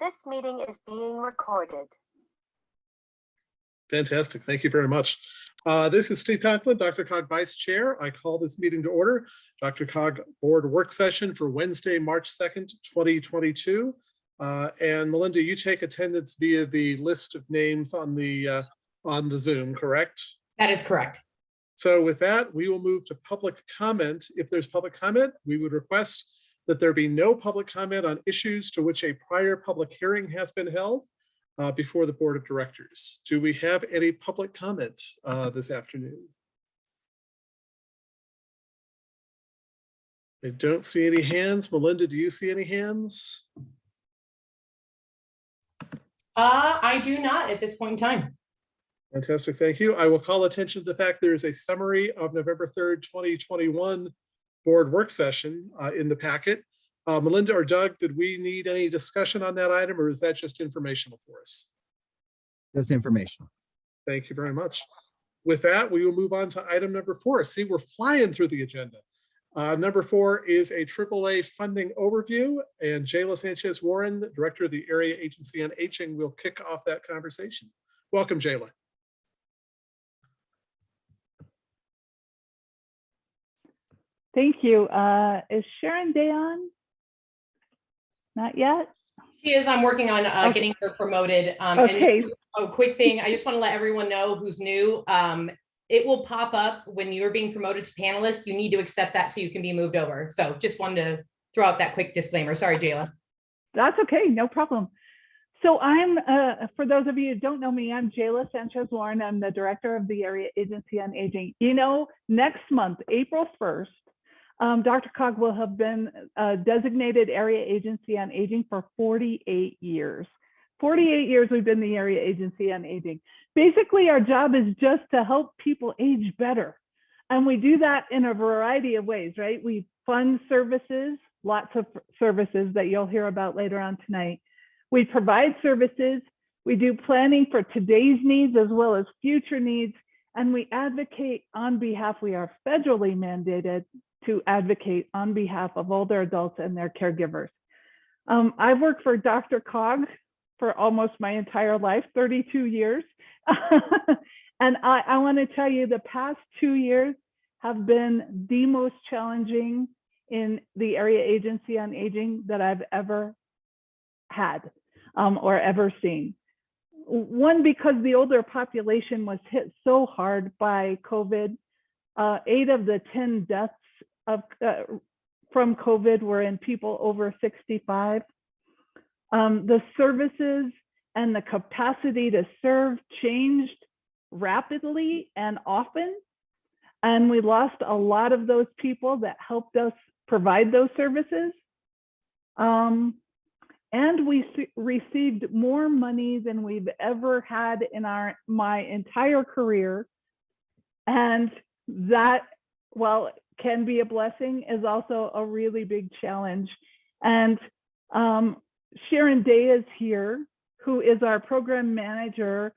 This meeting is being recorded. Fantastic. Thank you very much. Uh, This is Steve Conklin, DRCOG Vice Chair. I call this meeting to order. DRCOG Board Work Session for Wednesday, March 2nd, 2022. Uh, And Melinda, you take attendance via the list of names on the, uh, on the Zoom, correct? That is correct. So with that, we will move to public comment. If there's public comment, we would request that there be no public comment on issues to which a prior public hearing has been held uh, before the Board of Directors. Do we have any public comment uh, this afternoon? I don't see any hands. Melinda, do you see any hands? Uh, I do not at this point in time. Fantastic, thank you. I will call attention to the fact there is a summary of November 3rd, 2021 board work session uh, in the packet. Uh, Melinda or Doug, did we need any discussion on that item or is that just informational for us? That's informational. Thank you very much. With that, we will move on to item number four. See, we're flying through the agenda. Uh, Number four is a AAA funding overview and Jayla Sanchez Warren, Director of the Area Agency on Aging, will kick off that conversation. Welcome, Jayla. Thank you. Uh, is Sharon Day on? Not yet? She is, I'm working on uh, Okay. getting her promoted. Um, and Okay, a quick thing, I just want to let everyone know who's new. Um, it will pop up when you're being promoted to panelist. You need to accept that so you can be moved over. So just wanted to throw out that quick disclaimer. Sorry, Jayla. that's okay, no problem. So I'm, uh, for those of you who don't know me, I'm Jayla Sanchez Warren. I'm the Director of the Area Agency on Aging. You know, next month, April 1st, um, DRCOG will have been a designated Area Agency on Aging for 48 years. 48 years we've been the Area Agency on Aging. Basically, our job is just to help people age better. And we do that in a variety of ways, right? We fund services, lots of services that you'll hear about later on tonight. We provide services, we do planning for today's needs as well as future needs, and we advocate on behalf, we are federally mandated to advocate on behalf of older adults and their caregivers. Um, I've worked for DRCOG for almost my entire life, 32 years. and I, I want to tell you the past two years have been the most challenging in the area agency on aging that I've ever had um, or ever seen. One, because the older population was hit so hard by COVID. Uh, eight of the 10 deaths of, uh, from COVID were in people over 65. Um, the services and the capacity to serve changed rapidly and often. And we lost a lot of those people that helped us provide those services. Um, and we received more money than we've ever had in our my entire career. And that, it can be a blessing, is also a really big challenge. And um, Sharon Day is here, who is our program manager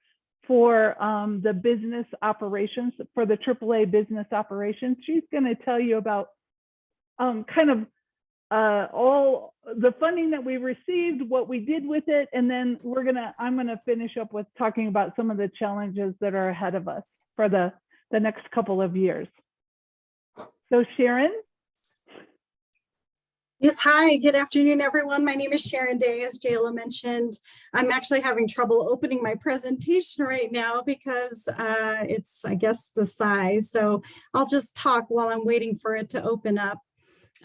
for um, the business operations, for the AAA business operations. She's going to tell you about um, kind of uh, all the funding that we received, what we did with it, and then we're gonna, I'm gonna finish up with talking about some of the challenges that are ahead of us for the, the next couple of years. So Sharon? Yes, hi, good afternoon, everyone. My name is Sharon Day, as Jayla mentioned. I'm actually having trouble opening my presentation right now because uh, it's, I guess, the size. So I'll just talk while I'm waiting for it to open up.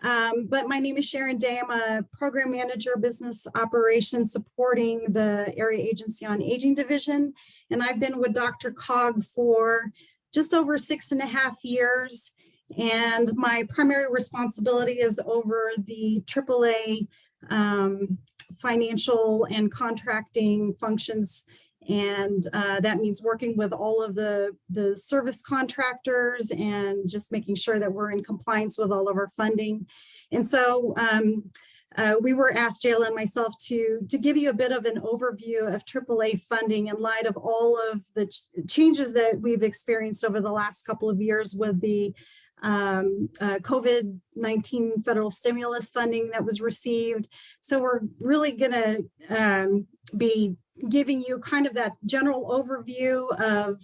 Um, but my name is Sharon Day. I'm a program manager, business operations supporting the Area Agency on Aging Division. And I've been with DRCOG for just over six and a half years. And my primary responsibility is over the AAA um, financial and contracting functions. And uh, that means working with all of the, the service contractors and just making sure that we're in compliance with all of our funding. And so um, uh, we were asked, Jayla and myself, to, to give you a bit of an overview of AAA funding in light of all of the ch changes that we've experienced over the last couple of years with the um, uh, COVID-19 federal stimulus funding that was received. So we're really gonna um, be giving you kind of that general overview of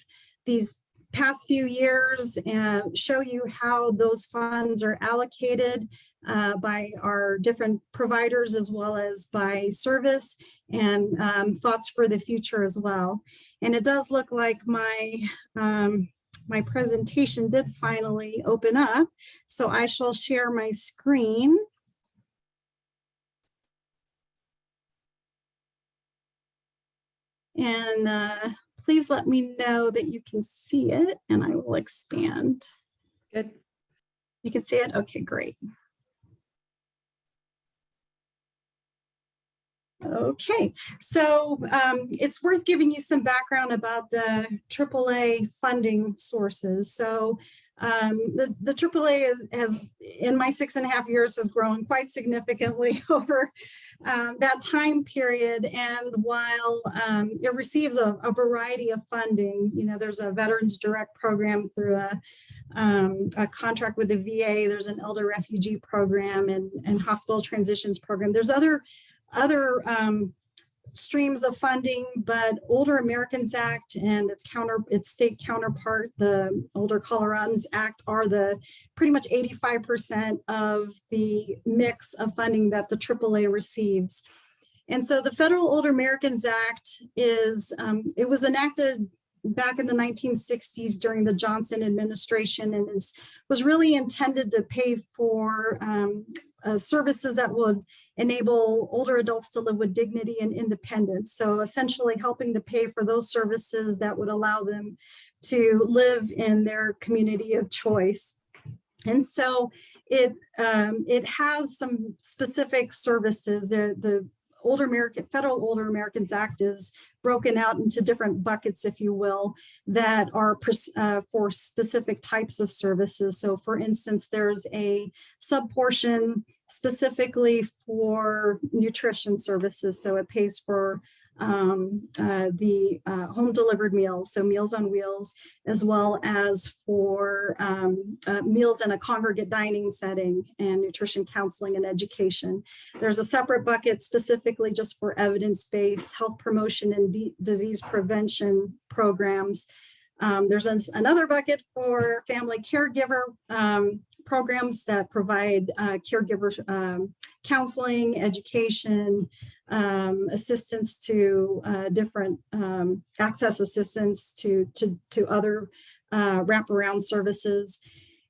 these past few years and show you how those funds are allocated uh, by our different providers as well as by service and um, thoughts for the future as well. And it does look like my um, my presentation did finally open up. So I shall share my screen. And uh, please let me know that you can see it and I will expand. Good. You can see it? Okay, great. Okay, so um, it's worth giving you some background about the AAA funding sources. So um, the, the AAA is, has, in my six and a half years, has grown quite significantly over um, that time period. And while um, it receives a, a variety of funding, you know, there's a Veterans Direct program through a, um, a contract with the VA, there's an elder refugee program and, and hospital transitions program. There's other other um, streams of funding, but Older Americans Act and its counter, its state counterpart, the Older Coloradans Act are the pretty much 85% of the mix of funding that the AAA receives. And so the Federal Older Americans Act is, um, it was enacted back in the 1960s during the Johnson administration and is, was really intended to pay for um, uh, services that would enable older adults to live with dignity and independence. So essentially helping to pay for those services that would allow them to live in their community of choice. And so it um, it has some specific services. The, the Older American Federal Older Americans Act is broken out into different buckets, if you will, that are uh, for specific types of services. So for instance, there's a subportion specifically for nutrition services. So it pays for um, uh, the uh, home delivered meals, so Meals on Wheels, as well as for um, uh, meals in a congregate dining setting and nutrition counseling and education. There's a separate bucket specifically just for evidence-based health promotion and disease prevention programs. Um, there's an another bucket for family caregiver um, programs that provide uh, caregiver um, counseling, education, um, assistance to uh, different um, access assistance to, to, to other uh, wraparound services.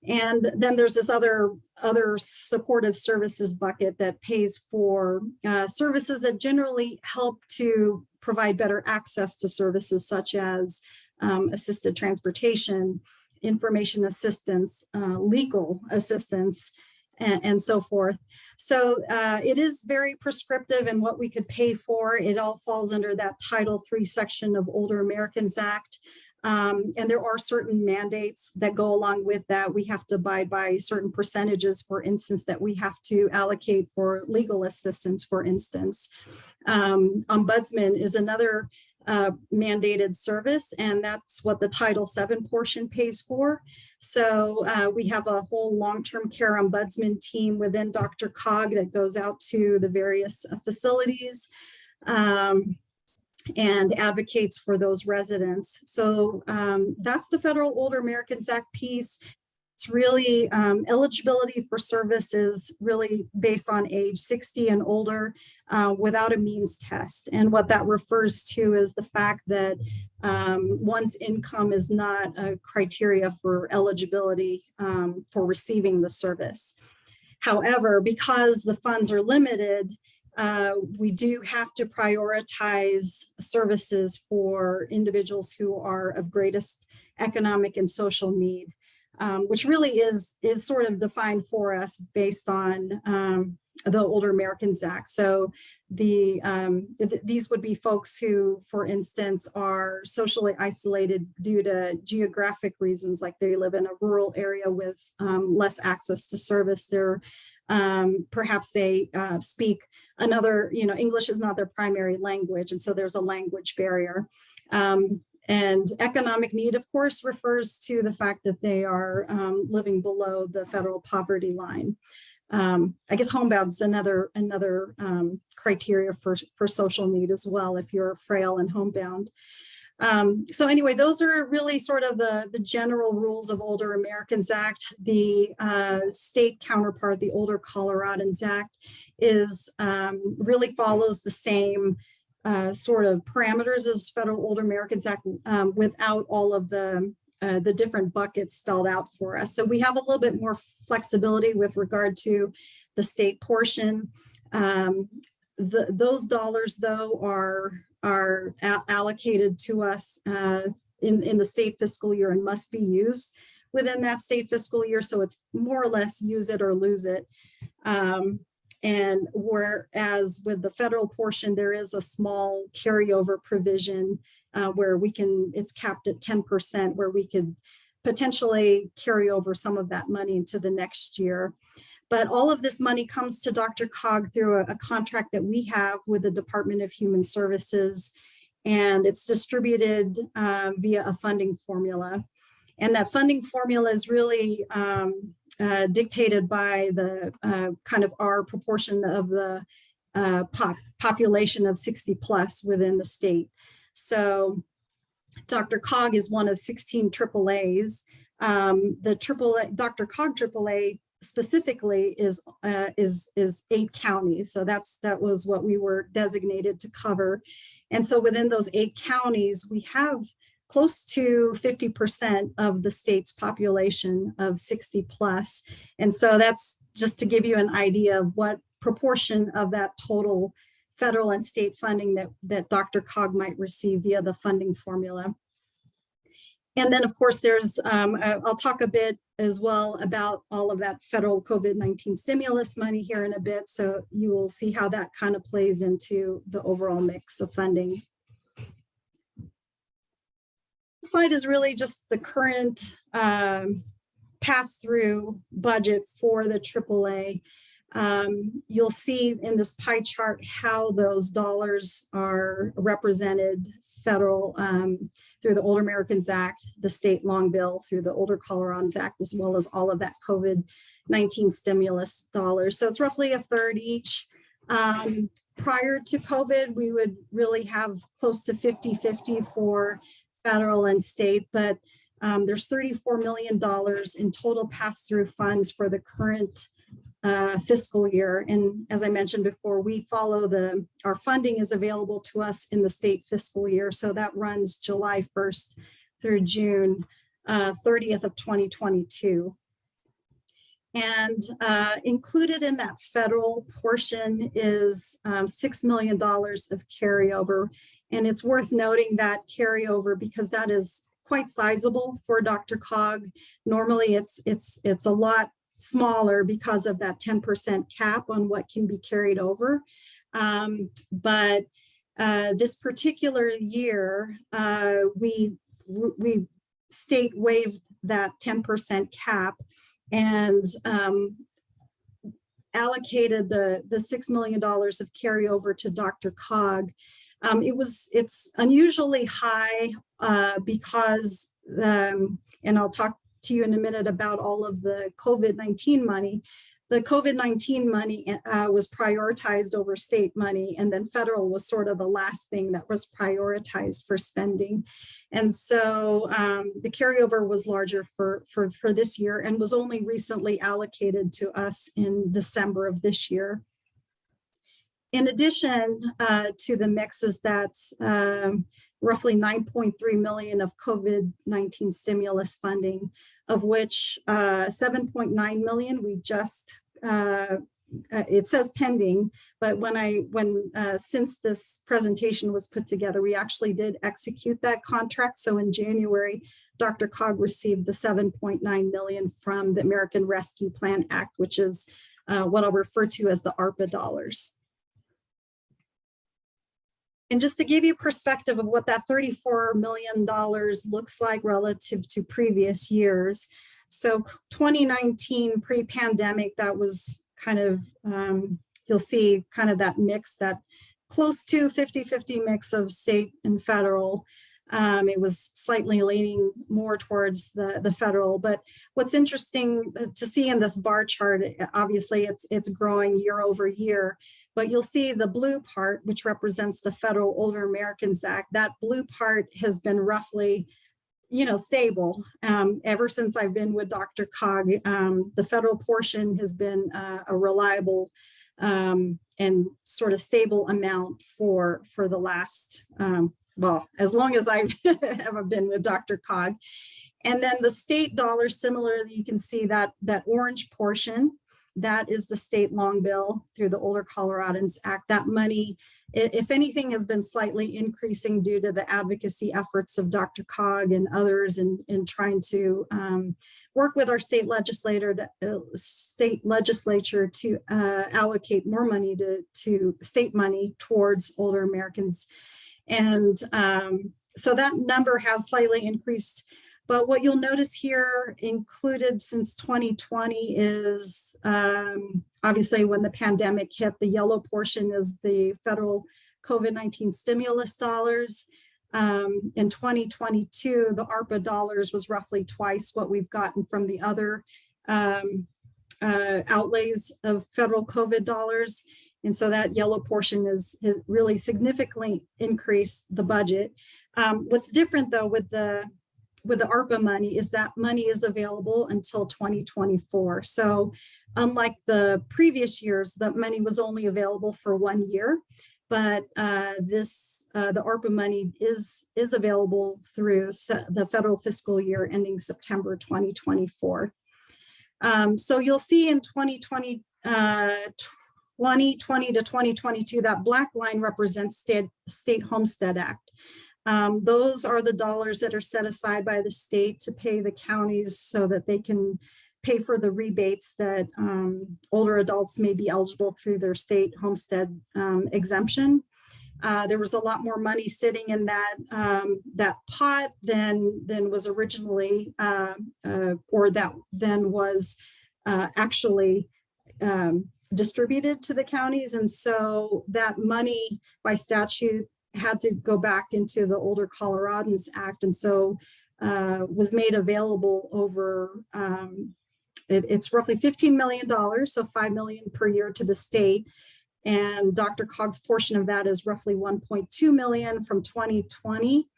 And then there's this other, other supportive services bucket that pays for uh, services that generally help to provide better access to services such as um, assisted transportation, information assistance, uh, legal assistance, and, and, so forth. So uh, it is very prescriptive in what we could pay for. It all falls under that Title III section of Older Americans Act. Um, and there are certain mandates that go along with that. We have to abide by certain percentages, for instance, that we have to allocate for legal assistance, for instance. Um, ombudsman is another uh, mandated service, and that's what the Title VII portion pays for. So uh, we have a whole long-term care ombudsman team within DRCOG that goes out to the various uh, facilities um, and advocates for those residents. So um, that's the Federal Older Americans Act piece. It's really um, eligibility for service is really based on age 60 and older uh, without a means test. And what that refers to is the fact that um, one's income is not a criteria for eligibility um, for receiving the service. However, because the funds are limited, uh, we do have to prioritize services for individuals who are of greatest economic and social need um, which really is, is sort of defined for us based on um, the Older Americans Act. So the um, th these would be folks who, for instance, are socially isolated due to geographic reasons, like they live in a rural area with um, less access to service. They're um, perhaps they uh, speak another, you know, English is not their primary language, and so there's a language barrier. Um, And economic need, of course, refers to the fact that they are um, living below the federal poverty line. Um, I guess homebound's another another um, criteria for, for social need as well, if you're frail and homebound. Um, so anyway, those are really sort of the, the general rules of Older Americans Act. The uh, state counterpart, the Older Coloradans Act, is um, really follows the same uh, sort of parameters as Federal Older Americans Act um, without all of the uh, the different buckets spelled out for us. So we have a little bit more flexibility with regard to the state portion. Um, the, those dollars, though, are are allocated to us uh, in, in the state fiscal year and must be used within that state fiscal year. So it's more or less use it or lose it. Um, and whereas with the federal portion, there is a small carryover provision uh, where we can, it's capped at 10% where we could potentially carry over some of that money into the next year. But all of this money comes to DRCOG through a, a contract that we have with the Department of Human Services, and it's distributed uh, via a funding formula. And that funding formula is really um, uh, dictated by the uh, kind of our proportion of the uh, pop population of 60 plus within the state. So DRCOG is one of 16 AAAs. Um, the AAA, DRCOG AAA specifically is uh, is is eight counties. So that's that was what we were designated to cover. And so within those eight counties, we have close to 50% of the state's population of 60 plus. And so that's just to give you an idea of what proportion of that total federal and state funding that, that DRCOG might receive via the funding formula. And then, of course, there's, um, I'll talk a bit as well about all of that federal COVID-19 stimulus money here in a bit. So you will see how that kind of plays into the overall mix of funding. This slide is really just the current um, pass-through budget for the AAA. Um, you'll see in this pie chart how those dollars are represented federal um, through the Older Americans Act, the state long bill through the Older Coloradans Act, as well as all of that COVID-19 stimulus dollars. So it's roughly a third each. Um, prior to COVID, we would really have close to 50-50 for federal and state, but um, there's $34 million in total pass-through funds for the current uh, fiscal year. And as I mentioned before, we follow the, our funding is available to us in the state fiscal year. So that runs July 1st through June uh, 30th of 2022. And uh, included in that federal portion is um, $6 million of carryover. And it's worth noting that carryover because that is quite sizable for DRCOG. Normally it's, it's, it's a lot smaller because of that 10% cap on what can be carried over. Um, but uh, this particular year, uh, we, we state waived that 10% cap and um, allocated the, the $6 million of carryover to DRCOG. Um, it was, it's unusually high uh, because, um, and I'll talk to you in a minute about all of the COVID-19 money. The COVID-19 money uh, was prioritized over state money and then federal was sort of the last thing that was prioritized for spending. And so um, the carryover was larger for, for, for this year and was only recently allocated to us in December of this year. In addition uh, to the mixes that's um, roughly 9.3 million of COVID-19 stimulus funding, of which uh, 7.9 million we just uh, uh, it says pending, but when I, when, uh, since this presentation was put together, we actually did execute that contract. So in January, DRCOG received the 7.9 million from the American Rescue Plan Act, which is uh, what I'll refer to as the ARPA dollars. And just to give you perspective of what that $34 million looks like relative to previous years. So 2019 pre-pandemic, that was kind of, um, you'll see kind of that mix, that close to 50-50 mix of state and federal. Um, it was slightly leaning more towards the, the federal, but what's interesting uh, to see in this bar chart, obviously it's, it's growing year over year, but you'll see the blue part, which represents the Federal Older Americans Act, that blue part has been roughly you know, stable. Um, ever since I've been with Dr. Cog, um, the federal portion has been uh, a reliable um, and sort of stable amount for for the last, um, well, as long as I've been with DRCOG. And then the state dollar, similarly, you can see that that orange portion, that is the state long bill through the Older Coloradans Act. That money if anything, has been slightly increasing due to the advocacy efforts of DRCOG and others in, in trying to um, work with our state legislator, to, uh, state legislature to uh, allocate more money to, to state money towards older Americans. And um, so that number has slightly increased. But what you'll notice here included since 2020 is um, obviously when the pandemic hit, the yellow portion is the federal COVID-19 stimulus dollars. Um, in 2022, the ARPA dollars was roughly twice what we've gotten from the other um, uh, outlays of federal COVID dollars. And so that yellow portion is, has really significantly increased the budget. Um, what's different though with the with the ARPA money is that money is available until 2024. So unlike the previous years, that money was only available for one year. But uh, this, uh, the ARPA money is, is available through the federal fiscal year ending September 2024. Um, so you'll see in 2020, uh, 2020 to 2022, that black line represents state, state homestead act. Um, those are the dollars that are set aside by the state to pay the counties so that they can pay for the rebates that um, older adults may be eligible through their state homestead um, exemption. Uh, there was a lot more money sitting in that um, that pot than than was originally, uh, uh, or that then was uh, actually um, distributed to the counties, and so that money by statute had to go back into the Older Coloradans Act, and so uh, was made available over. Um, it, it's roughly $15 million, so 5 million per year to the state. And DRCOG's portion of that is roughly 1.2 million from 2020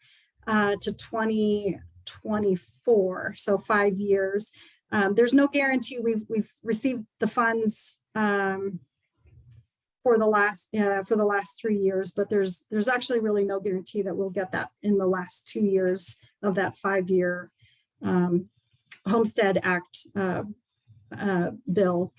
uh, to 2024, so five years. Um, there's no guarantee we've we've received the funds um, for the last uh, for the last three years, but there's there's actually really no guarantee that we'll get that in the last two years of that five year um, Homestead Act uh, uh, bill.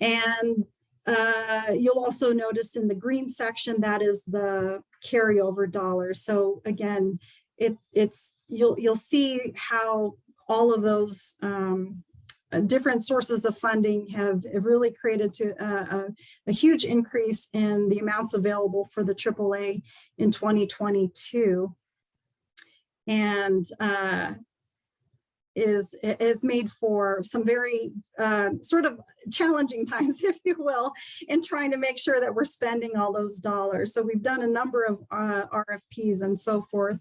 And uh, you'll also notice in the green section, that is the carryover dollars. So again, it's, it's, you'll, you'll see how all of those um, uh, different sources of funding have, have really created to uh, a, a huge increase in the amounts available for the AAA in 2022. And uh, is is made for some very uh, sort of challenging times, if you will, in trying to make sure that we're spending all those dollars. So we've done a number of uh, RFPs and so forth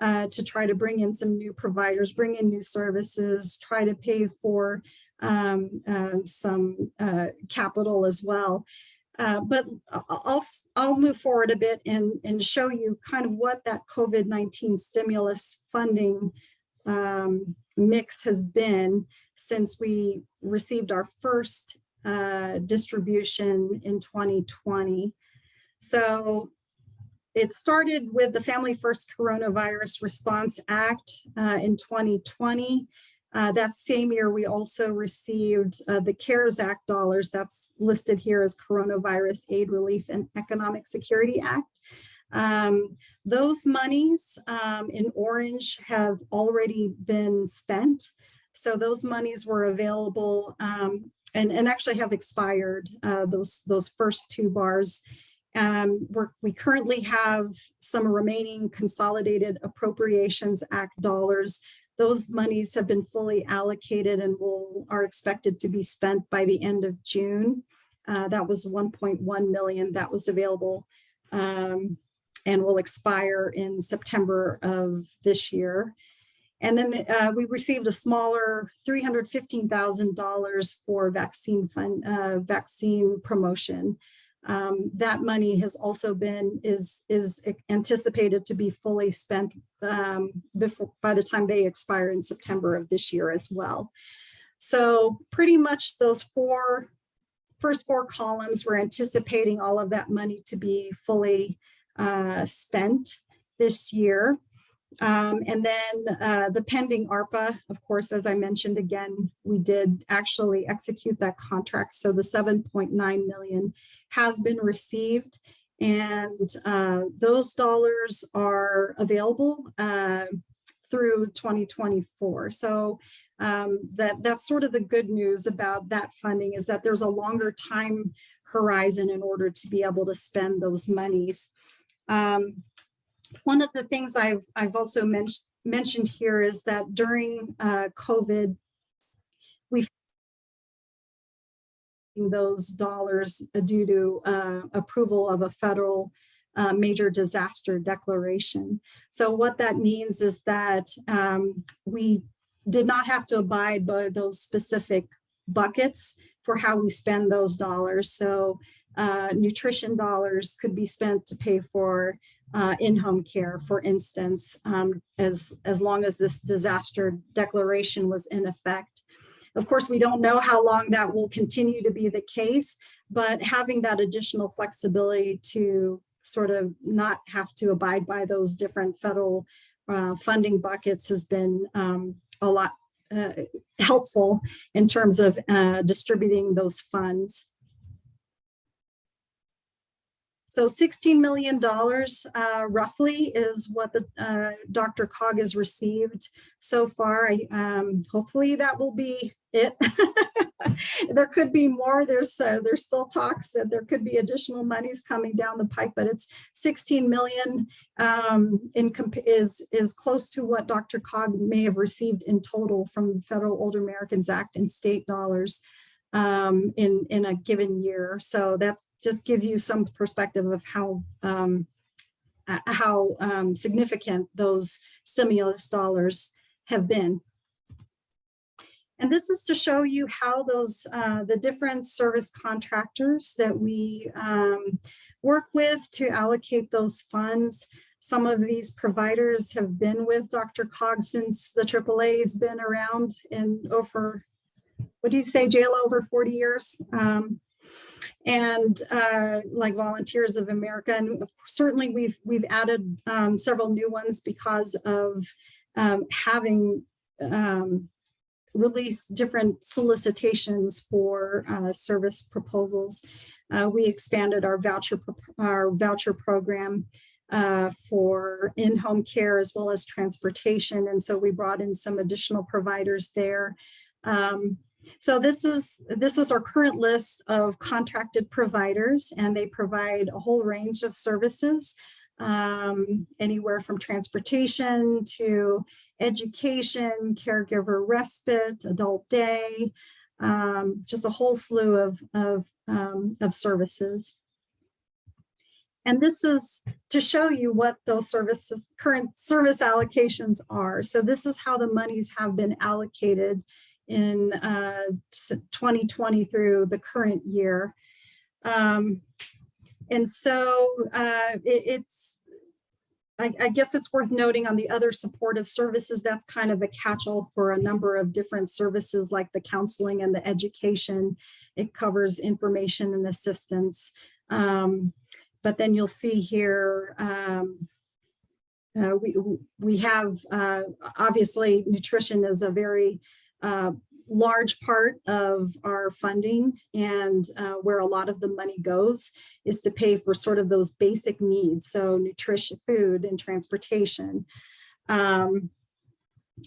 uh, to try to bring in some new providers, bring in new services, try to pay for um, uh, some uh, capital as well. Uh, but I'll, I'll move forward a bit and, and show you kind of what that COVID-19 stimulus funding um, mix has been since we received our first uh, distribution in 2020. So it started with the Family First Coronavirus Response Act uh, in 2020. Uh, that same year, we also received uh, the CARES Act dollars that's listed here as Coronavirus Aid Relief and Economic Security Act. Um, those monies um, in orange have already been spent. So those monies were available um, and, and actually have expired, uh, those, those first two bars. Um, we currently have some remaining Consolidated Appropriations Act dollars. Those monies have been fully allocated and will are expected to be spent by the end of June. Uh, that was 1.1 million that was available um, and will expire in September of this year. And then uh, we received a smaller $315,000 for vaccine fund, uh, vaccine promotion. Um, that money has also been, is, is anticipated to be fully spent um, before, by the time they expire in September of this year as well. So pretty much those four, first four columns, we're anticipating all of that money to be fully uh, spent this year. Um, and then uh, the pending ARPA, of course, as I mentioned again, we did actually execute that contract. So the 7.9 million has been received and uh, those dollars are available uh, through 2024. So um, that that's sort of the good news about that funding is that there's a longer time horizon in order to be able to spend those monies. Um, one of the things I've, I've also men mentioned here is that during uh, COVID, we've those dollars due to uh, approval of a federal uh, major disaster declaration. So what that means is that um, we did not have to abide by those specific buckets for how we spend those dollars. So uh, nutrition dollars could be spent to pay for uh, in-home care, for instance, um, as, as long as this disaster declaration was in effect. Of course, we don't know how long that will continue to be the case, but having that additional flexibility to sort of not have to abide by those different federal uh, funding buckets has been um, a lot uh, helpful in terms of uh, distributing those funds. So $16 million uh, roughly is what the uh, DRCOG has received so far. I, um, hopefully that will be it. there could be more. There's uh, there's still talks that there could be additional monies coming down the pike, but it's 16 million um, in is is close to what DRCOG may have received in total from the Federal Older Americans Act and state dollars um, in, in a given year. So that just gives you some perspective of how, um, how um, significant those stimulus dollars have been. And this is to show you how those, uh, the different service contractors that we um, work with to allocate those funds. Some of these providers have been with DRCOG since the AAA has been around in over what do you say, Jayla over 40 years? Um, and uh, like Volunteers of America. And certainly we've we've added um, several new ones because of um, having um, released different solicitations for uh, service proposals. Uh, we expanded our voucher our voucher program uh, for in-home care as well as transportation. And so we brought in some additional providers there. Um, so this is this is our current list of contracted providers and they provide a whole range of services um, anywhere from transportation to education, caregiver respite, adult day, um, just a whole slew of, of, um, of services. And this is to show you what those services, current service allocations are. So this is how the monies have been allocated in uh, 2020 through the current year. Um, and so uh, it, it's, I, I, guess it's worth noting on the other supportive services, that's kind of a catch-all for a number of different services like the counseling and the education. It covers information and assistance. Um, but then you'll see here, um, uh, we, we have, uh, obviously nutrition is a very uh, large part of our funding and uh, where a lot of the money goes is to pay for sort of those basic needs. So nutrition, food and transportation. Um,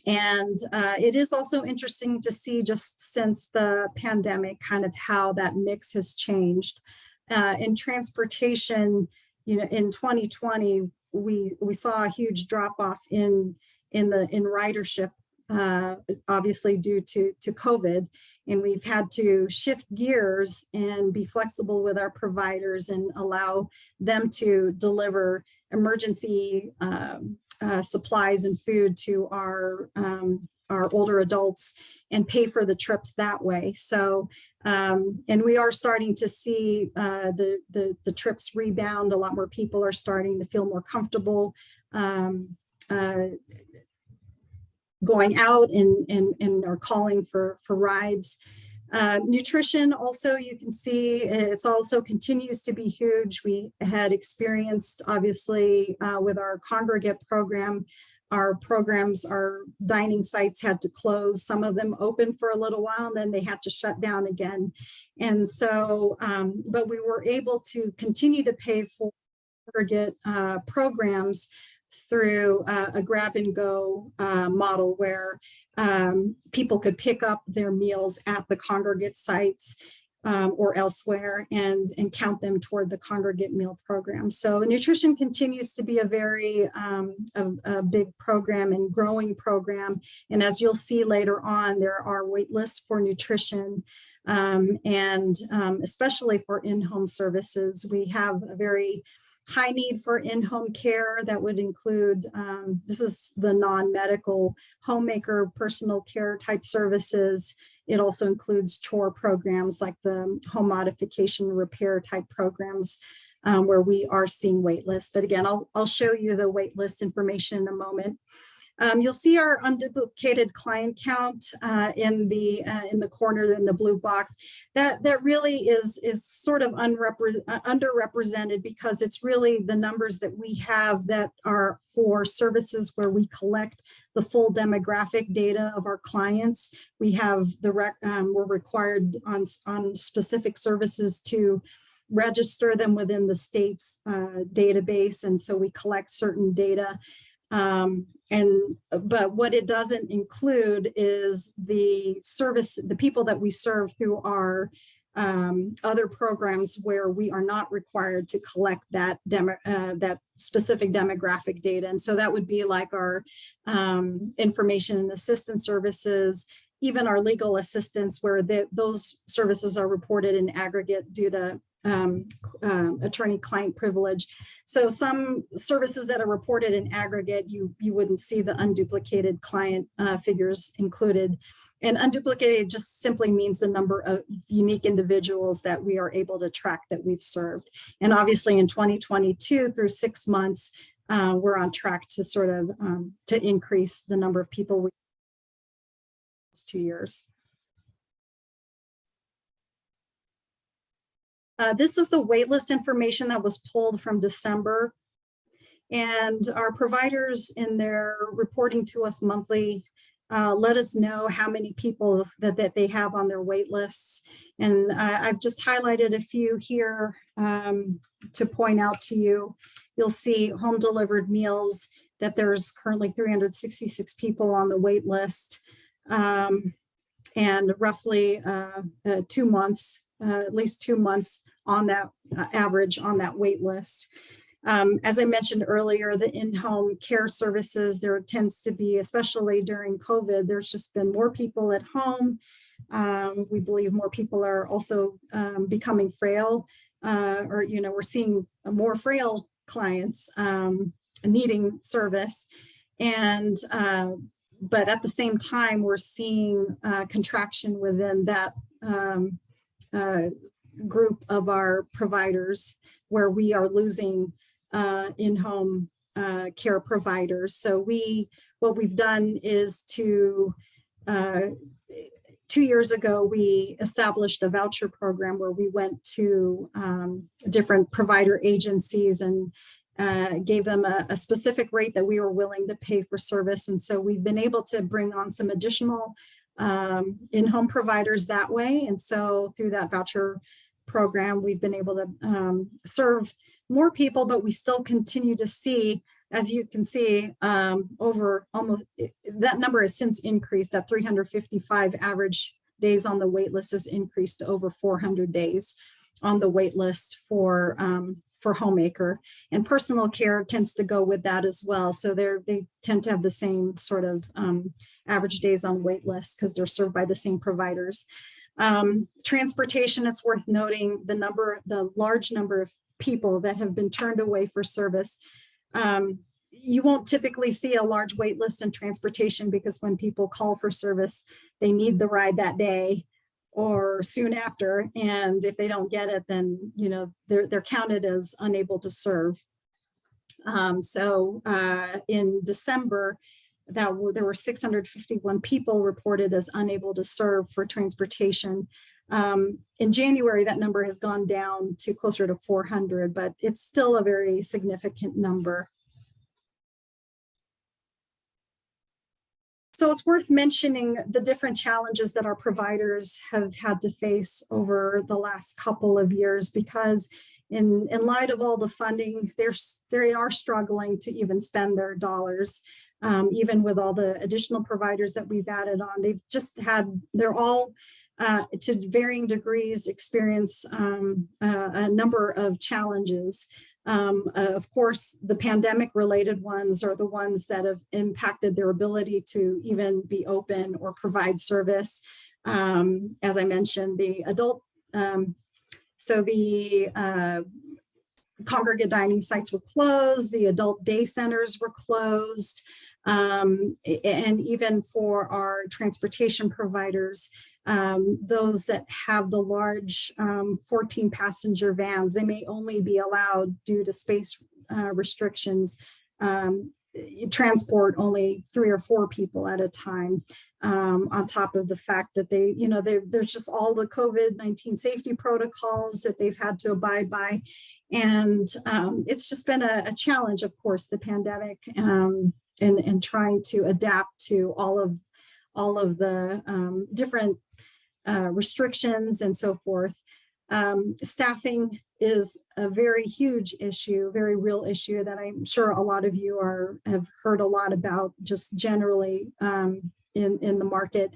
and uh, it is also interesting to see just since the pandemic kind of how that mix has changed. Uh, in transportation, you know, in 2020, we, we saw a huge drop off in, in the in ridership uh, obviously due to, to COVID. And we've had to shift gears and be flexible with our providers and allow them to deliver emergency um, uh, supplies and food to our um, our older adults and pay for the trips that way. So, um, and we are starting to see uh, the, the the trips rebound. A lot more people are starting to feel more comfortable um, uh, going out and, and, and are calling for, for rides. Uh, nutrition also, you can see it's also continues to be huge. We had experienced, obviously, uh, with our congregate program, our programs, our dining sites had to close. Some of them open for a little while, and then they had to shut down again. And so, um, but we were able to continue to pay for congregate uh, programs through uh, a grab and go uh, model where um, people could pick up their meals at the congregate sites um, or elsewhere and, and count them toward the congregate meal program. So nutrition continues to be a very um, a, a big program and growing program. And as you'll see later on, there are wait lists for nutrition um, and um, especially for in-home services. We have a very high need for in-home care that would include, um, this is the non-medical homemaker personal care type services. It also includes chore programs like the home modification repair type programs um, where we are seeing wait lists. But again, I'll, I'll show you the wait list information in a moment. Um, you'll see our unduplicated client count uh, in the uh, in the corner in the blue box. That that really is is sort of uh, underrepresented because it's really the numbers that we have that are for services where we collect the full demographic data of our clients. We have the rec um, we're required on on specific services to register them within the state's uh, database, and so we collect certain data. Um, and but what it doesn't include is the service, the people that we serve through our um, other programs where we are not required to collect that demo, uh, that specific demographic data. And so that would be like our um, information and assistance services, even our legal assistance where the, those services are reported in aggregate due to um, um, attorney-client privilege. So some services that are reported in aggregate, you, you wouldn't see the unduplicated client uh, figures included. And unduplicated just simply means the number of unique individuals that we are able to track that we've served. And obviously in 2022 through six months, uh, we're on track to sort of um, to increase the number of people we two years. Uh, this is the waitlist information that was pulled from December. And our providers in their reporting to us monthly uh, let us know how many people that, that they have on their wait lists. And uh, I've just highlighted a few here um, to point out to you. You'll see home delivered meals that there's currently 366 people on the wait list um, and roughly uh, uh two months uh, at least two months on that uh, average on that wait list. Um, as I mentioned earlier, the in-home care services, there tends to be, especially during COVID, there's just been more people at home. Um, we believe more people are also um, becoming frail uh, or, you know, we're seeing more frail clients um, needing service. And, uh, but at the same time, we're seeing uh, contraction within that um, uh, group of our providers where we are losing uh, in-home uh, care providers. So we, what we've done is to, uh, two years ago, we established a voucher program where we went to um, different provider agencies and uh, gave them a, a, specific rate that we were willing to pay for service. And so we've been able to bring on some additional um, in-home providers that way. And so through that voucher program, we've been able to um, serve more people, but we still continue to see, as you can see, um, over almost, that number has since increased, that 355 average days on the wait list has increased to over 400 days on the wait list for, um, for homemaker. And personal care tends to go with that as well. So they're, they tend to have the same sort of um, average days on wait list because they're served by the same providers. Um, transportation, it's worth noting the number, the large number of people that have been turned away for service. Um, you won't typically see a large wait list in transportation because when people call for service, they need the ride that day or soon after. And if they don't get it, then, you know, they're, they're counted as unable to serve. Um, so uh, in December, that were, there were 651 people reported as unable to serve for transportation. Um, in January, that number has gone down to closer to 400, but it's still a very significant number. So it's worth mentioning the different challenges that our providers have had to face over the last couple of years because in, in light of all the funding, they're, they are struggling to even spend their dollars. Um, even with all the additional providers that we've added on, they've just had, they're all uh, to varying degrees experience um, uh, a number of challenges. Um, uh, of course, the pandemic related ones are the ones that have impacted their ability to even be open or provide service. Um, as I mentioned, the adult, um, so the uh, congregate dining sites were closed, the adult day centers were closed. Um, and even for our transportation providers, um, those that have the large um, 14 passenger vans, they may only be allowed due to space uh, restrictions, um, transport only three or four people at a time. Um, on top of the fact that they, you know, there's just all the COVID-19 safety protocols that they've had to abide by. And um, it's just been a, a challenge, of course, the pandemic um, and, and trying to adapt to all of all of the um, different uh, restrictions and so forth. Um, staffing is a very huge issue, very real issue that I'm sure a lot of you are have heard a lot about just generally um, in, in the market.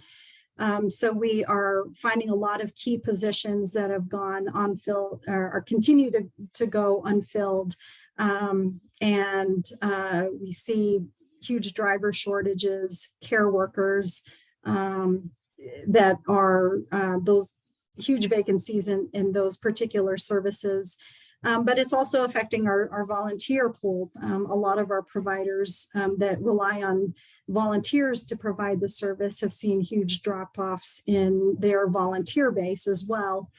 Um, so we are finding a lot of key positions that have gone unfilled or, or continue to, to go unfilled. Um, and uh, we see huge driver shortages, care workers, um, that are uh, those huge vacancies in, in those particular services. Um, but it's also affecting our, our volunteer pool. Um, a lot of our providers um, that rely on volunteers to provide the service have seen huge drop-offs in their volunteer base as well.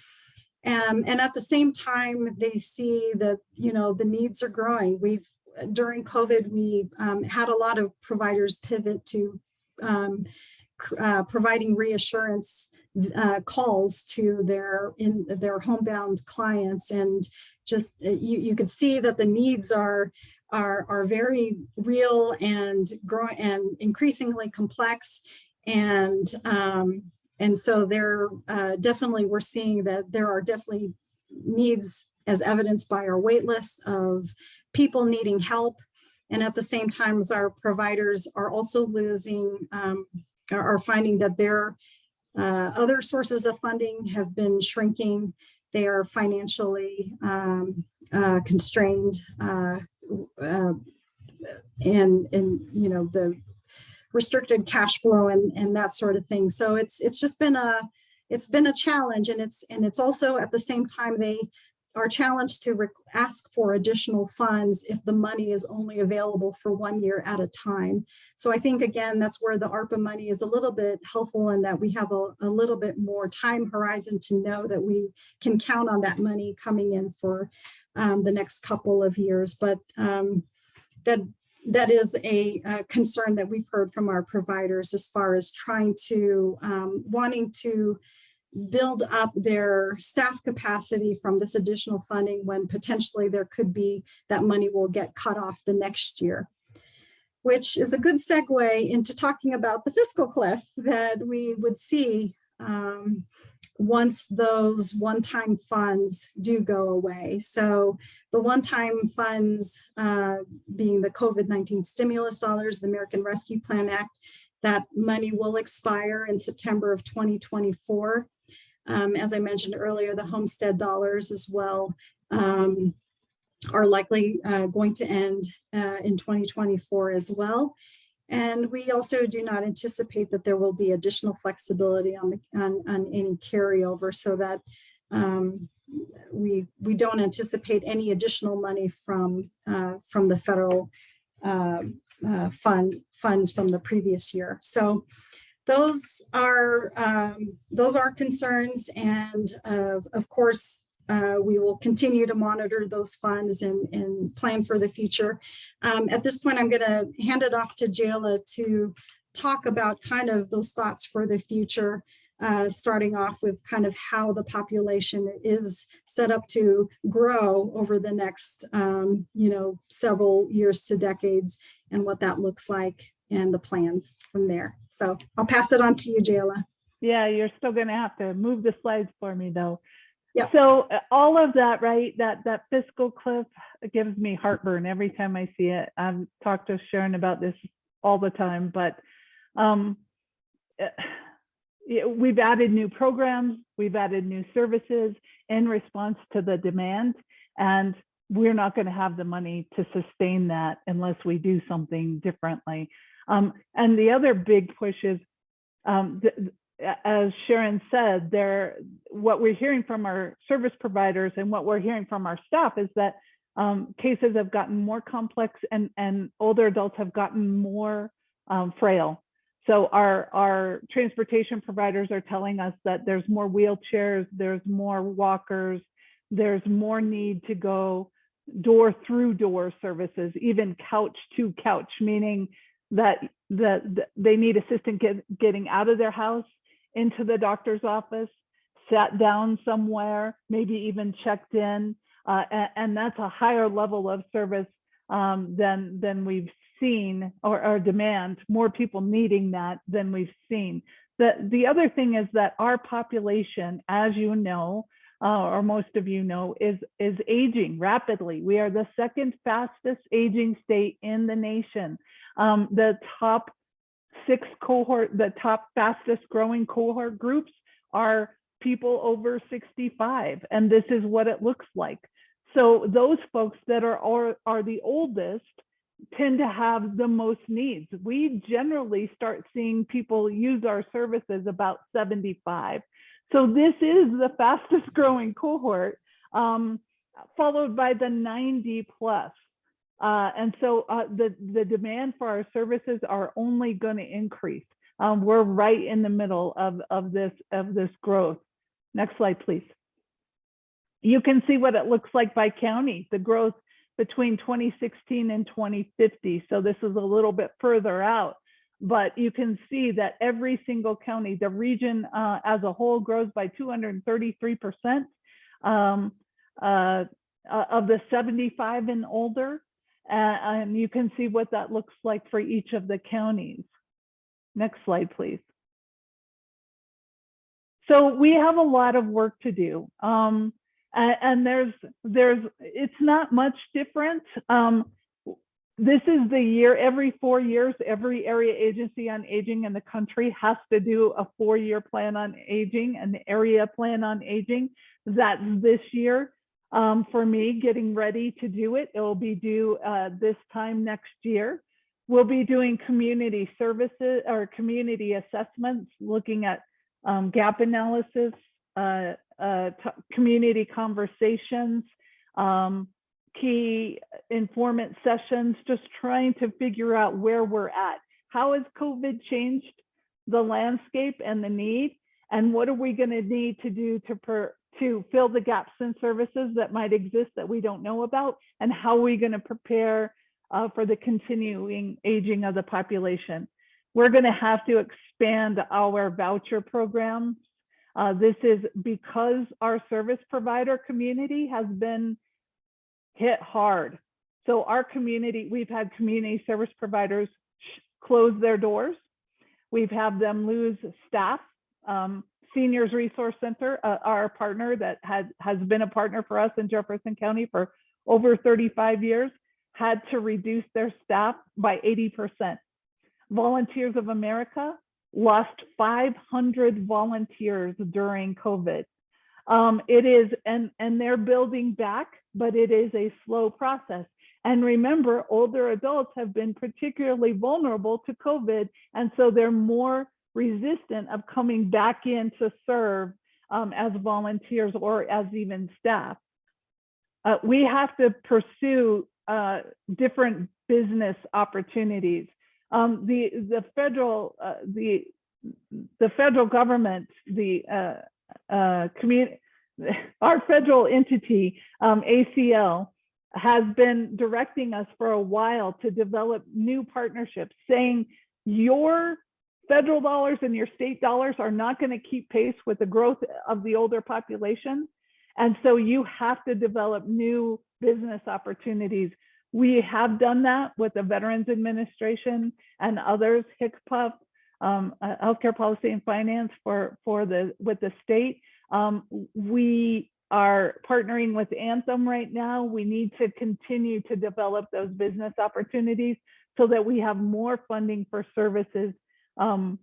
Um, and at the same time, they see that, you know, the needs are growing. We've, during COVID, we um, had a lot of providers pivot to um, uh, providing reassurance uh, calls to their in their homebound clients and just uh, you, you could see that the needs are are are very real and growing and increasingly complex. And um, and so there uh, definitely we're seeing that there are definitely needs as evidenced by our wait list of people needing help and at the same time as our providers are also losing um, are are finding that their uh, other sources of funding have been shrinking. They are financially um, uh, constrained uh, uh, and, and, you know, the restricted cash flow and, and that sort of thing. So it's, it's just been a, it's been a challenge and it's, and it's also at the same time, they are challenged to ask for additional funds if the money is only available for one year at a time. So I think, again, that's where the ARPA money is a little bit helpful in that we have a, a little bit more time horizon to know that we can count on that money coming in for um, the next couple of years. But um, that that is a, concern that we've heard from our providers as far as trying to um, wanting to build up their staff capacity from this additional funding when potentially there could be that money will get cut off the next year which is a good segue into talking about the fiscal cliff that we would see um, once those one-time funds do go away. So the one-time funds uh, being the COVID-19 stimulus dollars, the American Rescue Plan Act, that money will expire in September of 2024. Um, as I mentioned earlier, the homestead dollars as well. Um, are likely uh, going to end uh, in 2024 as well. And we also do not anticipate that there will be additional flexibility on the on, on any carryover so that um, we we don't anticipate any additional money from uh, from the federal uh, uh, fund funds from the previous year. So those are um, those are concerns, and uh, of course. Uh, we will continue to monitor those funds and, and plan for the future. Um, at this point, I'm going to hand it off to Jayla to talk about kind of those thoughts for the future uh, starting off with kind of how the population is set up to grow over the next, um, you know, several years to decades and what that looks like and the plans from there. So I'll pass it on to you, Jayla. Yeah, you're still gonna have to move the slides for me though. Yep. So uh, all of that, right, that, that fiscal cliff gives me heartburn every time I see it. I've talked to Sharon about this all the time, but um, eh, yeah, we've added new programs, we've added new services in response to the demand. And we're not gonna have the money to sustain that unless we do something differently. Um, and the other big push is um, as Sharon said, there, what we're hearing from our service providers and what we're hearing from our staff is that um, cases have gotten more complex and, and older adults have gotten more um, frail. So our, our transportation providers are telling us that there's more wheelchairs, there's more walkers, there's more need to go door through door services, even couch to couch, meaning that, that they need assistance get, getting out of their house into the doctor's office, sat down somewhere, maybe even checked in. Uh, and, and that's a higher level of service um, than, than we've seen or, or demand, more people needing that than we've seen. The, the other thing is that our population, as you know, uh, or most of you know, is, is aging rapidly. We are the second fastest aging state in the nation. Um, the top six cohort, the top fastest growing cohort groups are people over 65, and this is what it looks like. So those folks that are, are, are the oldest tend to have the most needs. We generally start seeing people use our services about 75. So this is the fastest growing cohort, um, followed by the 90 plus. Uh, and so uh, the, the demand for our services are only going to increase. Um, we're right in the middle of, of, this, of this growth. Next slide, please. You can see what it looks like by county, the growth between 2016 and 2050. So this is a little bit further out, but you can see that every single county, the region uh, as a whole grows by 233% um, uh, of the 75 and older. Uh, and you can see what that looks like for each of the counties. Next slide, please. So we have a lot of work to do. Um, and, and there's, there's, it's not much different. Um, this is the year, every four years, every area agency on aging in the country has to do a four-year plan on aging, and an area plan on aging. That's this year. Um, for me, getting ready to do it, it will be due uh, this time next year. We'll be doing community services or community assessments, looking at um, gap analysis, uh, uh, community conversations, um, key informant sessions, just trying to figure out where we're at. How has COVID changed the landscape and the need? And what are we going to need to do to, to fill the gaps in services that might exist that we don't know about? And how are we going to prepare uh, for the continuing aging of the population? We're going to have to expand our voucher programs. Uh, this is because our service provider community has been hit hard. So our community, we've had community service providers close their doors. We've had them lose staff. Um, Seniors Resource Center, uh, our partner that had, has been a partner for us in Jefferson County for over 35 years, had to reduce their staff by 80%. Volunteers of America lost 500 volunteers during COVID. Um, it is, and, and they're building back but it is a slow process. And remember, older adults have been particularly vulnerable to COVID, and so they're more resistant of coming back in to serve um, as volunteers or as even staff. Uh, we have to pursue uh, different business opportunities. Um, the the federal uh, the the federal government the uh, uh, community our federal entity um, ACL has been directing us for a while to develop new partnerships, saying your federal dollars and your state dollars are not going to keep pace with the growth of the older population. And so you have to develop new business opportunities. We have done that with the Veterans Administration and others, HICPUF, um, uh, Healthcare Policy and Finance for, for the, with the state. Um, we are partnering with Anthem right now. We need to continue to develop those business opportunities so that we have more funding for services um,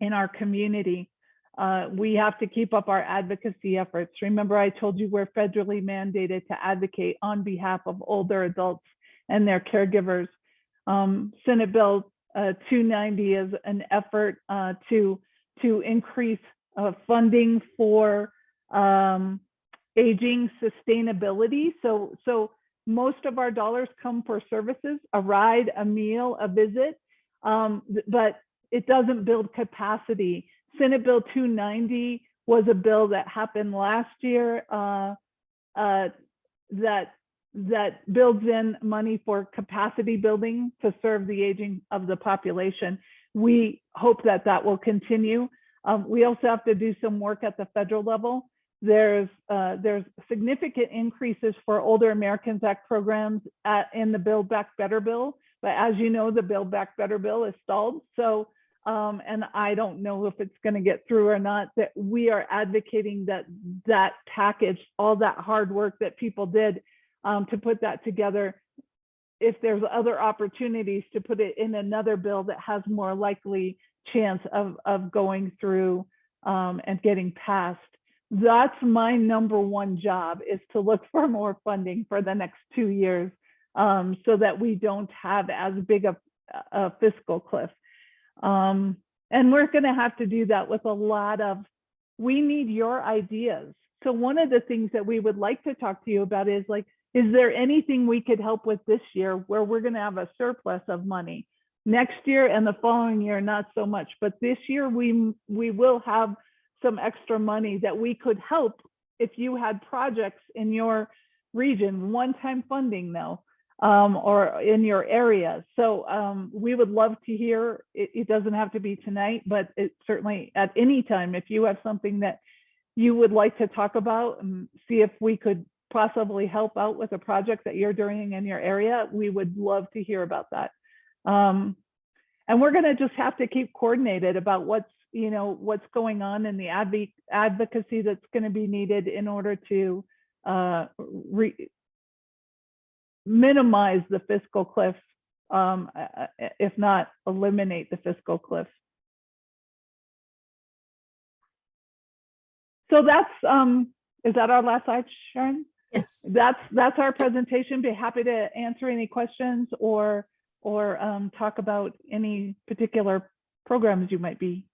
in our community. Uh, we have to keep up our advocacy efforts. Remember, I told you we're federally mandated to advocate on behalf of older adults and their caregivers. Um, Senate Bill uh, 290 is an effort uh, to, to increase uh, funding for um, aging sustainability. So, so most of our dollars come for services, a ride, a meal, a visit, um, but it doesn't build capacity. Senate Bill 290 was a bill that happened last year uh, uh, that that builds in money for capacity building to serve the aging of the population. We hope that that will continue. Um, we also have to do some work at the federal level. There's uh, there's significant increases for Older Americans Act programs at, in the Build Back Better bill, but as you know, the Build Back Better bill is stalled. So um, and I don't know if it's going to get through or not, that we are advocating that that package, all that hard work that people did um, to put that together, if there's other opportunities to put it in another bill that has more likely chance of, of going through um, and getting passed. That's my number one job is to look for more funding for the next two years um, so that we don't have as big a, a fiscal cliff. Um, and we're going to have to do that with a lot of, we need your ideas. So one of the things that we would like to talk to you about is like, is there anything we could help with this year where we're going to have a surplus of money? Next year and the following year, not so much, but this year we we will have some extra money that we could help if you had projects in your region, one-time funding though, um, or in your area. So um, we would love to hear, it, it doesn't have to be tonight, but it certainly at any time, if you have something that you would like to talk about and see if we could possibly help out with a project that you're doing in your area, we would love to hear about that. Um, and we're gonna just have to keep coordinated about what's, you know, what's going on in the adv advocacy that's gonna be needed in order to uh, re minimize the fiscal cliff, um, if not eliminate the fiscal cliff. So that's, um, is that our last slide, Sharon? Yes. That's, that's our presentation. Be happy to answer any questions or, or um, talk about any particular programs you might be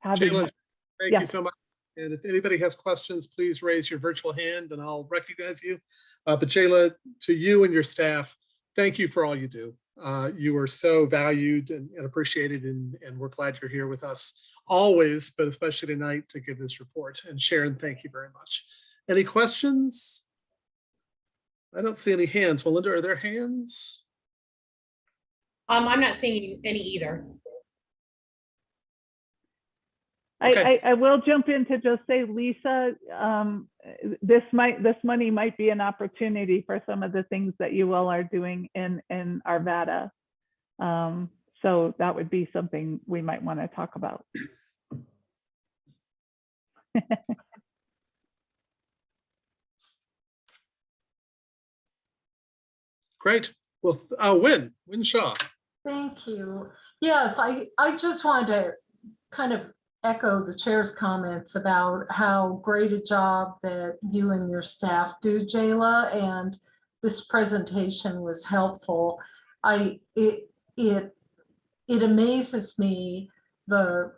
having. Jayla, thank Yeah. you so much. And if anybody has questions, please raise your virtual hand and I'll recognize you. Uh, But Jayla, to you and your staff, thank you for all you do. Uh, You are so valued and and appreciated and, and we're glad you're here with us always, but especially tonight to give this report. And Sharon, thank you very much. Any questions? I don't see any hands. Melinda, are there hands? Um, I'm not seeing any either. I, I, I will jump in to just say, Lisa, um, this might, this money might be an opportunity for some of the things that you all are doing in, in Arvada. Um, so that would be something we might want to talk about. Great. Well, uh, Win, Wynne Shaw. Thank you. Yes, I, I just wanted to kind of echo the chair's comments about how great a job that you and your staff do, Jayla, and this presentation was helpful. I, it, it, it amazes me the,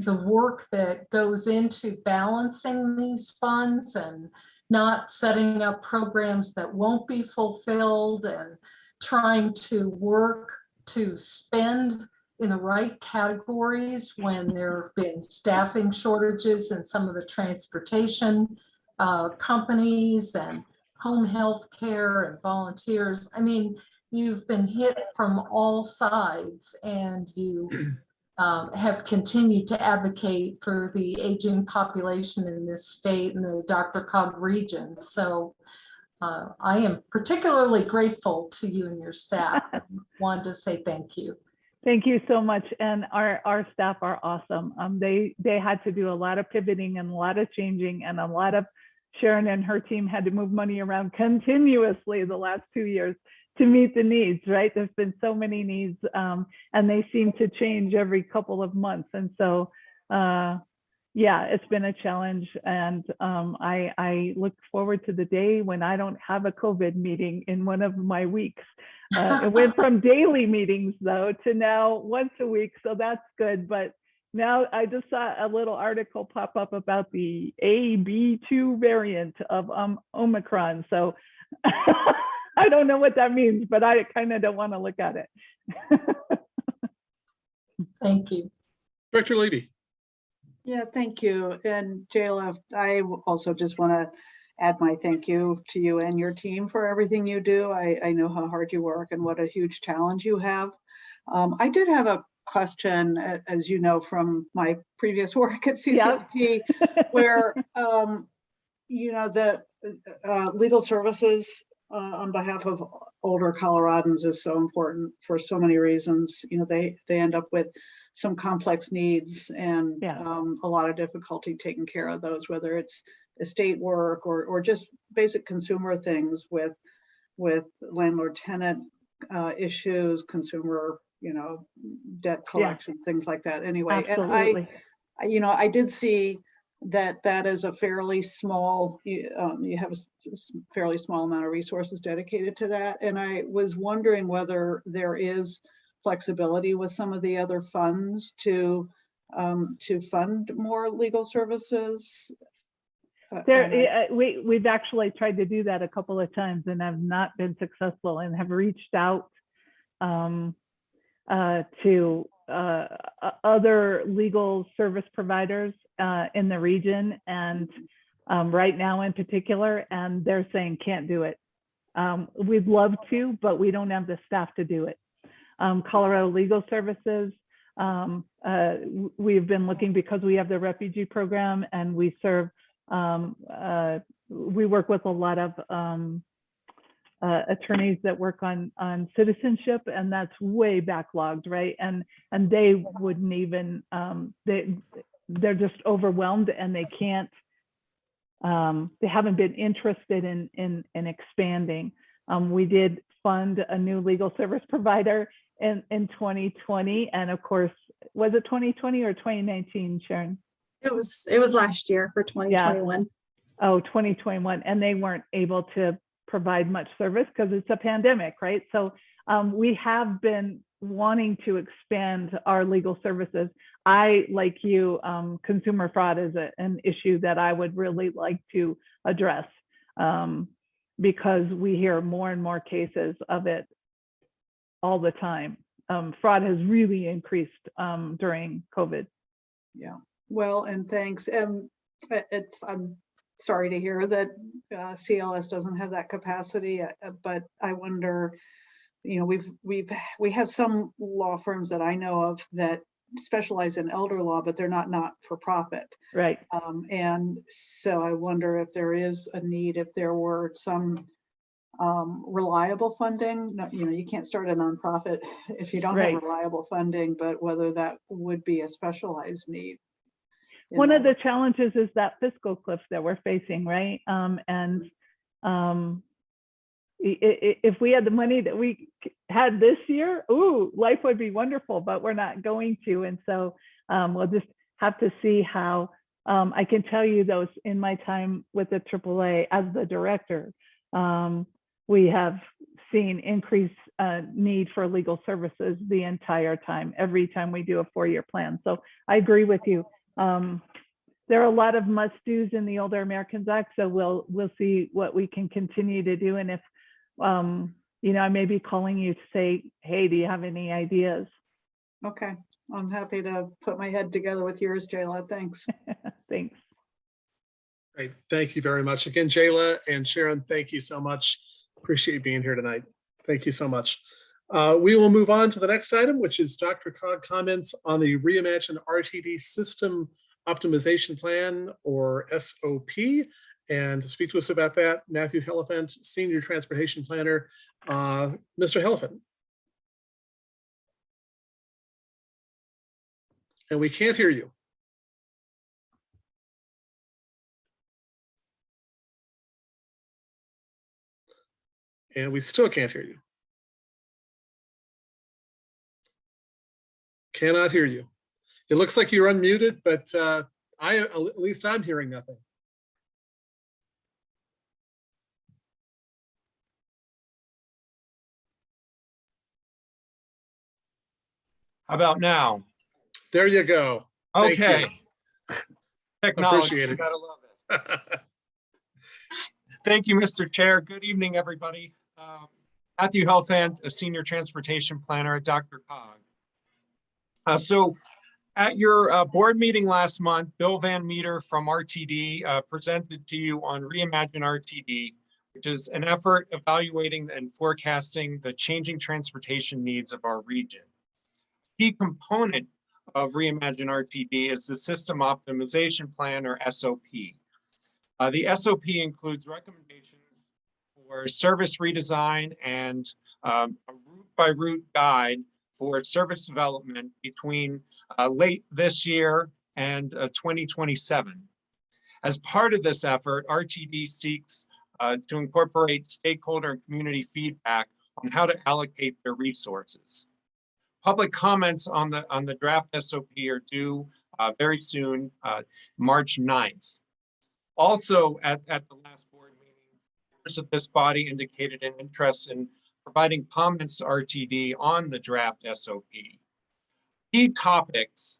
the work that goes into balancing these funds and not setting up programs that won't be fulfilled and trying to work to spend in the right categories when there have been staffing shortages in some of the transportation uh, companies and home health care and volunteers. I mean, you've been hit from all sides and you um, have continued to advocate for the aging population in this state and the DRCOG region. So uh, I am particularly grateful to you and your staff and wanted to say thank you. Thank you so much. And our, our staff are awesome. Um, they, they had to do a lot of pivoting and a lot of changing and a lot of Sharon and her team had to move money around continuously the last two years to meet the needs, right? There's been so many needs um, and they seem to change every couple of months. And so, uh, yeah, it's been a challenge. And um, I, I look forward to the day when I don't have a COVID meeting in one of my weeks. Uh, it went from daily meetings though to now once a week, so that's good. But now I just saw a little article pop up about the AB2 variant of um, Omicron. So I don't know what that means, but I kind of don't want to look at it. Thank you. Director Levy. Yeah, thank you. And Jayla, I also just want to add my thank you to you and your team for everything you do. I, I know how hard you work and what a huge challenge you have. Um, I did have a question, as you know, from my previous work at. CCP, where, um, you know, the uh, legal services uh, on behalf of older Coloradans is so important for so many reasons. You know, they, they end up with some complex needs and Yeah. um, a lot of difficulty taking care of those, whether it's estate work or, or just basic consumer things with, with landlord tenant uh, issues, consumer, you know, debt collection, things like that. Anyway, and I, Absolutely. You know, I did see that that is a fairly small, you, um, you have a fairly small amount of resources dedicated to that. And I was wondering whether there is flexibility with some of the other funds to, um, to fund more legal services. There, and we, we've actually tried to do that a couple of times and have not been successful and have reached out um, uh, to uh, other legal service providers uh, in the region and um, right now in particular, and they're saying can't do it. Um, We'd love to, but we don't have the staff to do it. Um, Colorado Legal Services, um, uh, we've been looking because we have the refugee program and we serve um, uh, we work with a lot of um, uh, attorneys that work on on citizenship, and that's way backlogged, right? And and they wouldn't even um, they they're just overwhelmed and they can't um, they haven't been interested in in in expanding. Um, we did fund a new legal service provider in in 2020, and of course, was it 2020 or 2019, Sharon? It was, it was last year for 2021. oh, 2021, and they weren't able to provide much service because it's a pandemic, right? So um, we have been wanting to expand our legal services. I, like you, um, consumer fraud is a, an issue that I would really like to address um, because we hear more and more cases of it all the time. Um, fraud has really increased um, during COVID. Yeah, well, and thanks. Um, it's, I'm sorry to hear that uh, CLS doesn't have that capacity, uh, uh, but I wonder, you know, we've, we've, we have some law firms that I know of that specialize in elder law, but they're not not-for-profit. Right. Um, and so I wonder if there is a need, if there were some um, reliable funding, no- you know, you can't start a nonprofit if you don't Right. have reliable funding, but whether that would be a specialized need. One of the challenges is that fiscal cliff that we're facing, right? Um, and um, i- i- if we had the money that we had this year, ooh, life would be wonderful, but we're not going to. And so um, we'll just have to see how, um, I can tell you those in my time with the AAA as the director. Um, we have seen increased uh, need for legal services the entire time, every time we do a four-year plan. So I agree with you. Um, there are a lot of must-dos in the Older Americans Act, so we'll we'll see what we can continue to do. And if um, you know, I may be calling you to say, hey, do you have any ideas? Okay, I'm happy to put my head together with yours, Jayla. Thanks. Thanks. Great. Thank you very much. Again, Jayla and Sharon, thank you so much. Appreciate being here tonight. Thank you so much. Uh, we will move on to the next item, which is DRCOG comments on the reimagined RTD system optimization plan or SOP. And to speak to us about that, Matthew Helfand, Senior Transportation Planner. Uh, Mr. Helfand. And we can't hear you. And we still can't hear you. Cannot hear you. It looks like you're unmuted, but uh, I, at least I'm hearing nothing. How about now? There you go. Thank you. Okay. Technology, Appreciate you it. gotta love it. Thank you, Mr. Chair. Good evening, everybody. Um, Matthew Helfand, a Senior Transportation Planner at DRCOG. Uh, So at your uh, board meeting last month, Bill Van Meter from RTD uh, presented to you on Reimagine RTD, which is an effort evaluating and forecasting the changing transportation needs of our region. Key component of Reimagine RTD is the System Optimization Plan or SOP. Uh, the SOP includes recommendations for service redesign and um, a route by route guide for service development between uh, late this year and uh, 2027. As part of this effort, RTD seeks uh, to incorporate stakeholder and community feedback on how to allocate their resources. Public comments on the on the draft SOP are due uh, very soon, uh, March 9th. Also, at, at the last board meeting, members of this body indicated an interest in providing comments to RTD on the draft SOP. Key topics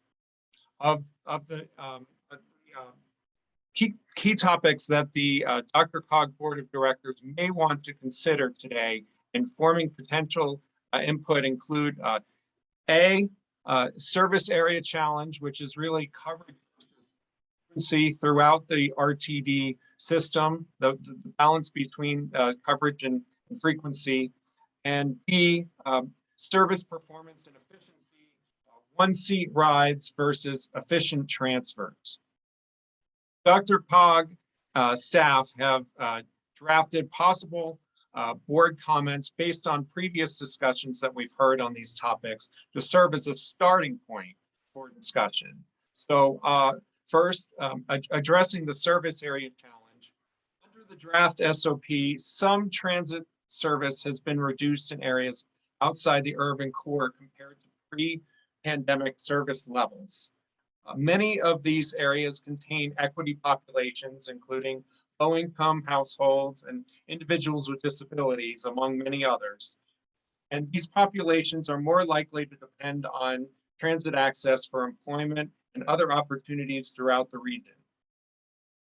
of, of the, um, uh, key, key topics that the uh, DRCOG Board of Directors may want to consider today in forming potential uh, input include uh, A, uh, service area challenge, which is really covered throughout the RTD system, the, the balance between uh, coverage and and frequency. And B, um, service performance and efficiency, uh, one seat rides versus efficient transfers. DRCOG uh, staff have uh, drafted possible uh, board comments based on previous discussions that we've heard on these topics to serve as a starting point for discussion. So uh, First, um, ad- addressing the service area challenge. Under the draft SOP, some transit service has been reduced in areas outside the urban core compared to pre-pandemic service levels. Uh, Many of these areas contain equity populations, including low-income households and individuals with disabilities, among many others. And these populations are more likely to depend on transit access for employment and other opportunities throughout the region.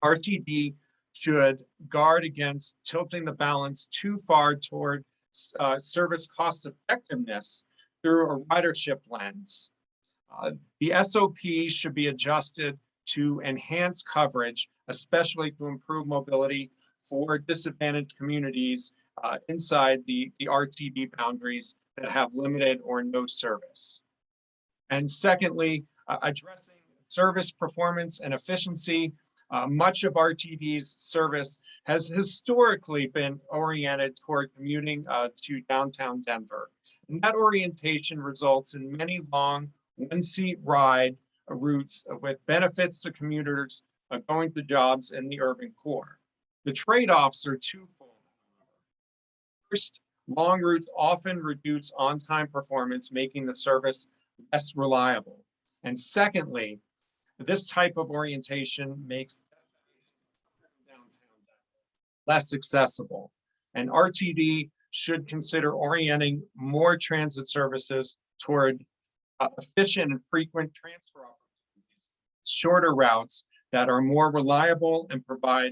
RTD should guard against tilting the balance too far toward uh, service cost effectiveness through a ridership lens. Uh, the SOP should be adjusted to enhance coverage, especially to improve mobility for disadvantaged communities uh, inside the, the RTD boundaries that have limited or no service. And secondly, uh, addressing service performance and efficiency. Uh, much of RTD's service has historically been oriented toward commuting uh, to downtown Denver. And that orientation results in many long one-seat ride routes with benefits to commuters uh, going to jobs in the urban core. The trade-offs are twofold. First, long routes often reduce on-time performance, making the service less reliable. And secondly, This type of orientation makes less accessible. And RTD should consider orienting more transit services toward uh, efficient and frequent transfer opportunities, shorter routes that are more reliable and provide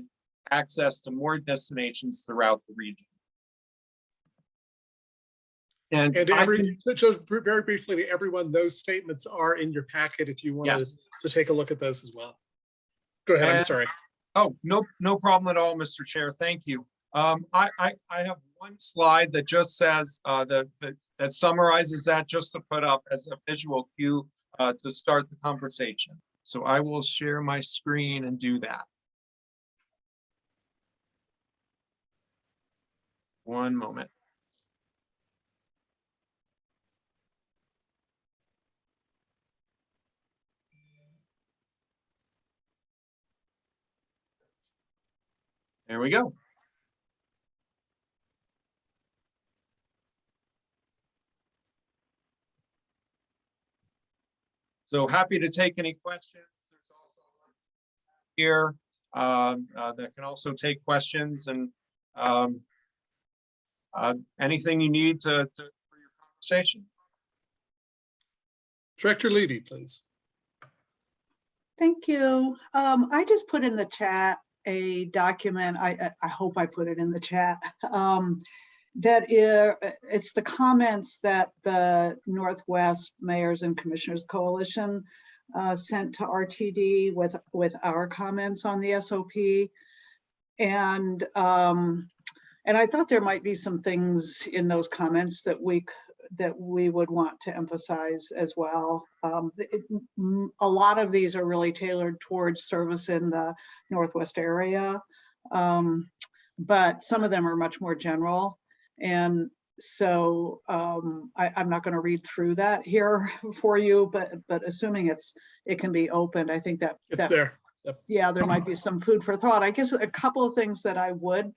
access to more destinations throughout the region. And And every, just very briefly to everyone, those statements are in your packet if you want to, Yes. to take a look at those as well. Go ahead, I'm sorry. Oh, no, no problem at all, Mr. Chair. Thank you. Um, I, I, I have one slide that just says, uh, that, that, that summarizes that just to put up as a visual cue, uh, to start the conversation. So I will share my screen and do that. One moment. There we go. So happy to take any questions. There's also Here, um, uh, that can also take questions and, um, uh, anything you need to, to, for your conversation. Director Levy, please. Thank you. Um, I just put in the chat a document, I, I- hope I put it in the chat. Um, that it's the comments that the Northwest Mayors and Commissioners Coalition uh, sent to RTD with, with our comments on the SOP. And, um, and I thought there might be some things in those comments that we, that we would want to emphasize as well. Um, it- a lot of these are really tailored towards service in the Northwest area. Um, but some of them are much more general. And so um, I, I'm not going to read through that here for you, but, but assuming it's, it can be opened, I think that. It's that there. yeah, there might be some food for thought. I guess a couple of things that I would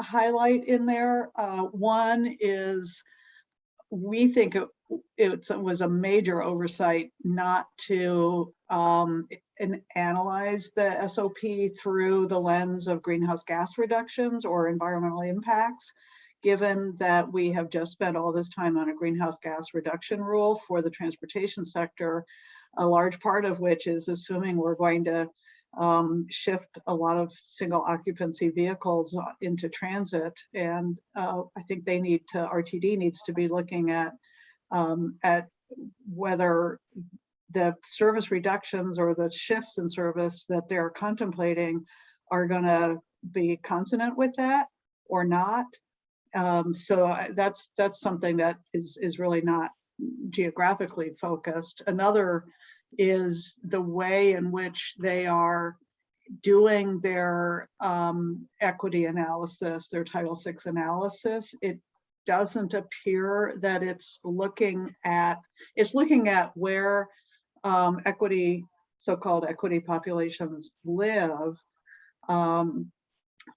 highlight in there. Uh, one is we think it, it was a major oversight not to um, analyze the SOP through the lens of greenhouse gas reductions or environmental impacts, given that we have just spent all this time on a greenhouse gas reduction rule for the transportation sector, a large part of which is assuming we're going to um, shift a lot of single occupancy vehicles uh, into transit. And uh, I think they need to, RTD needs to be looking at, um, at whether the service reductions or the shifts in service that they're contemplating are gonna be consonant with that or not. Um, so I- that's, that's something that is, is really not geographically focused. Another is the way in which they are doing their um, equity analysis, their Title VI analysis. It doesn't appear that it's looking at, it's looking at where um, equity, so-called equity populations live. um,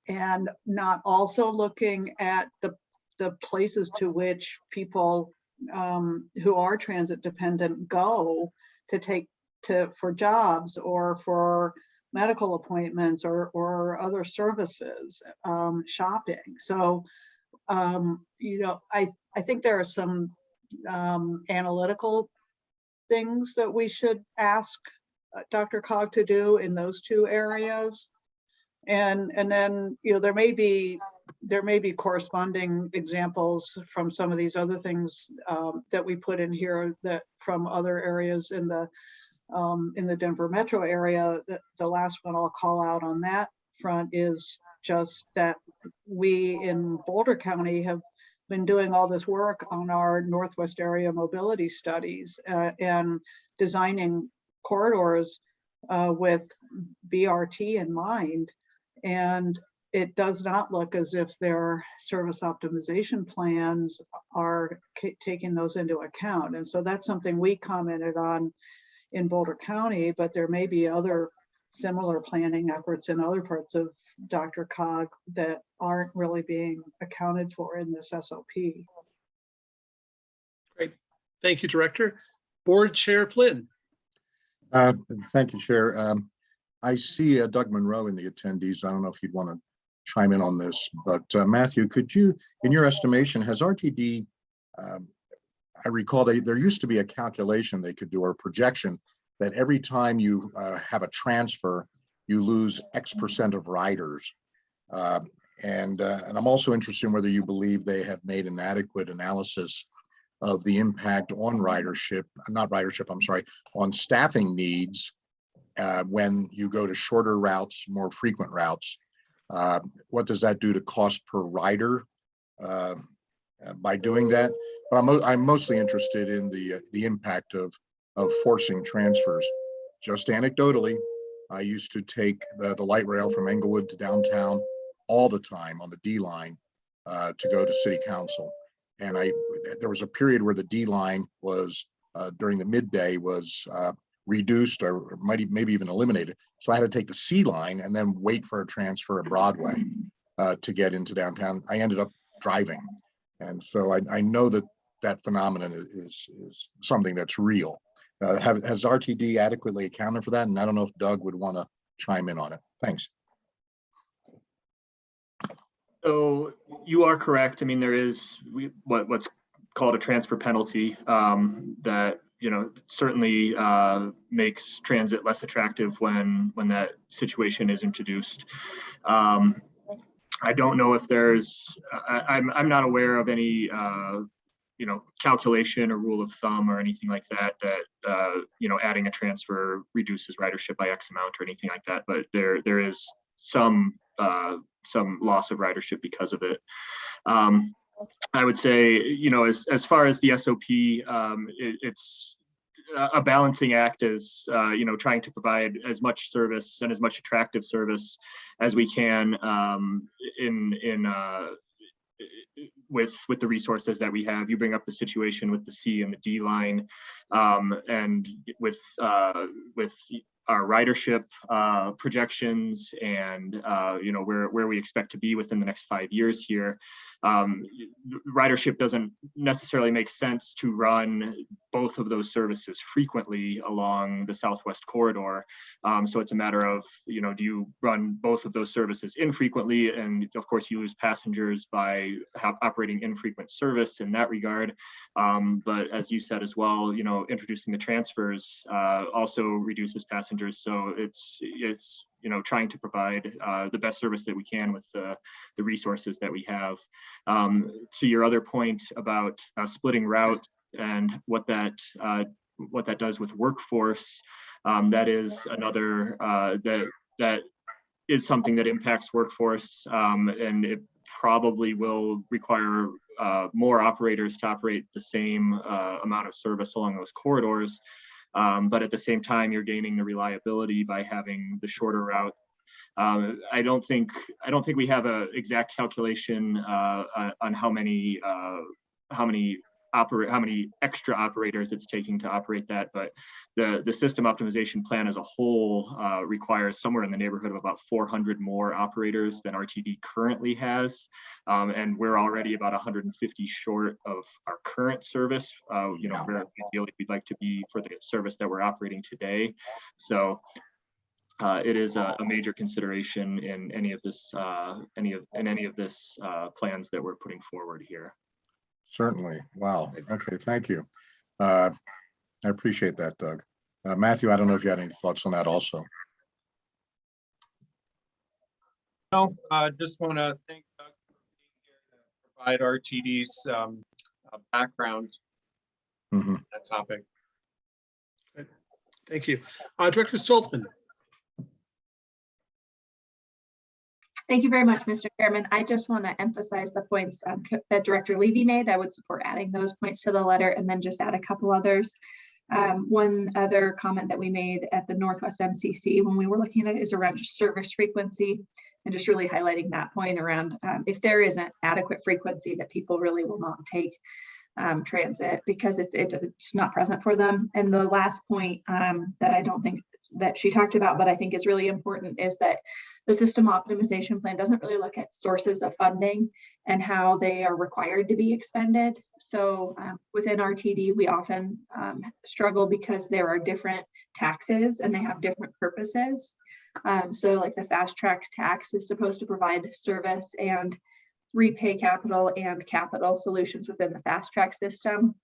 and not also looking at the, the places to which people um, who are transit dependent go to take to for jobs or for medical appointments or or other services um, shopping. So um, you know i i think there are some um, analytical things that we should ask uh, DRCOG to do in those two areas and and then you know there may be there may be corresponding examples from some of these other things um, that we put in here that from other areas in the um, in the Denver metro area. The, the last one I'll call out on that front is just that we in Boulder County have been doing all this work on our Northwest area mobility studies uh, and designing corridors uh, with BRT in mind. And it does not look as if their service optimization plans are taking those into account. And so that's something we commented on in Boulder County, but there may be other similar planning efforts in other parts of DRCOG that aren't really being accounted for in this SOP. Great. Thank you, Director. Board Chair Flynn. Uh, Thank you, Chair. Um, I see uh, Doug Monroe in the attendees. I don't know if you'd want to chime in on this, but uh, Matthew, could you, in your estimation, has RTD, um, I recall they, there used to be a calculation they could do or a projection that every time you uh, have a transfer, you lose X percent of riders. Um, And, uh, and I'm also interested in whether you believe they have made an adequate analysis of the impact on ridership, not ridership, I'm sorry, on staffing needs uh, when you go to shorter routes, more frequent routes. Uh, What does that do to cost per rider uh, uh, by doing that? But I'm, I'm mostly interested in the, uh, the impact of, of forcing transfers. Just anecdotally, I used to take the, the light rail from Englewood to downtown all the time on the D line uh, to go to city council. And I, there was a period where the D line was, during the midday was reduced or might, maybe even eliminated. So I had to take the C line and then wait for a transfer at Broadway uh, to get into downtown. I ended up driving. And so I, I know that that phenomenon is, is something that's real. Uh, have, has RTD adequately accounted for that? And I don't know if Doug would want to chime in on it. Thanks. So you are correct. I mean, there is we- what, what's called a transfer penalty um, that, you know, certainly uh, makes transit less attractive when, when that situation is introduced. Um, I don't know if there's, I, I'm, I'm not aware of any, uh, you know, calculation or rule of thumb or anything like that, that, uh, you know, adding a transfer reduces ridership by X amount or anything like that. But there, there is some, uh, some loss of ridership because of it. Um, I would say, you know, as, as far as the SOP, um, it, it's a- balancing act as, uh, you know, trying to provide as much service and as much attractive service as we can, um, in, in, uh, with, with the resources that we have. You bring up the situation with the C and the D line. Um, and with, uh, with our ridership uh, projections and uh, you know where where we expect to be within the next five years here. Um, ridership doesn't necessarily make sense to run both of those services frequently along the Southwest corridor. Um, so it's a matter of you know do you run both of those services infrequently, and of course you lose passengers by operating infrequent service in that regard. Um, but as you said as well, you know introducing the transfers uh, also reduces passengers. So it's it's you know trying to provide uh, the best service that we can with the the resources that we have. Um, to your other point about uh, splitting routes and what that uh, what that does with workforce, um, that is another uh, that that is something that impacts workforce um, and it probably will require uh, more operators to operate the same uh, amount of service along those corridors. Um, but at the same time, you're gaining the reliability by having the shorter route. Um, I don't think I don't think we have a exact calculation uh, uh, on how many uh, how many operate how many extra operators it's taking to operate that, but the the system optimization plan as a whole uh, requires somewhere in the neighborhood of about 400 more operators than RTD currently has, um, and we're already about 150 short of our current service. Uh, you know, where ideally we'd like to be for the service that we're operating today. So uh, it is a, a major consideration in any of this, uh, any of, in any of this, uh, plans that we're putting forward here. Certainly. Wow. Okay, thank you. Uh, I appreciate that, Doug. Uh, Matthew, I don't know if you had any thoughts on that also. No, I just want to thank Doug for being here to provide RTD's um, uh, background Mhm. on that topic. Thank you. Uh, Director Stolzmann. Thank you very much, Mr. Chairman. I just want to emphasize the points um, that Director Levy made. I would support adding those points to the letter and then just add a couple others. Um, One other comment that we made at the Northwest MCC when we were looking at it is around service frequency and just really highlighting that point around um, if there isn't adequate frequency that people really will not take um, transit because it, it- it's not present for them. And the last point um, that I don't think that she talked about, but I think is really important is that the system optimization plan doesn't really look at sources of funding and how they are required to be expended. So um, within RTD, we often um, struggle because there are different taxes and they have different purposes. Um, so like the FasTracks tax is supposed to provide service and repay capital and capital solutions within the fast track system.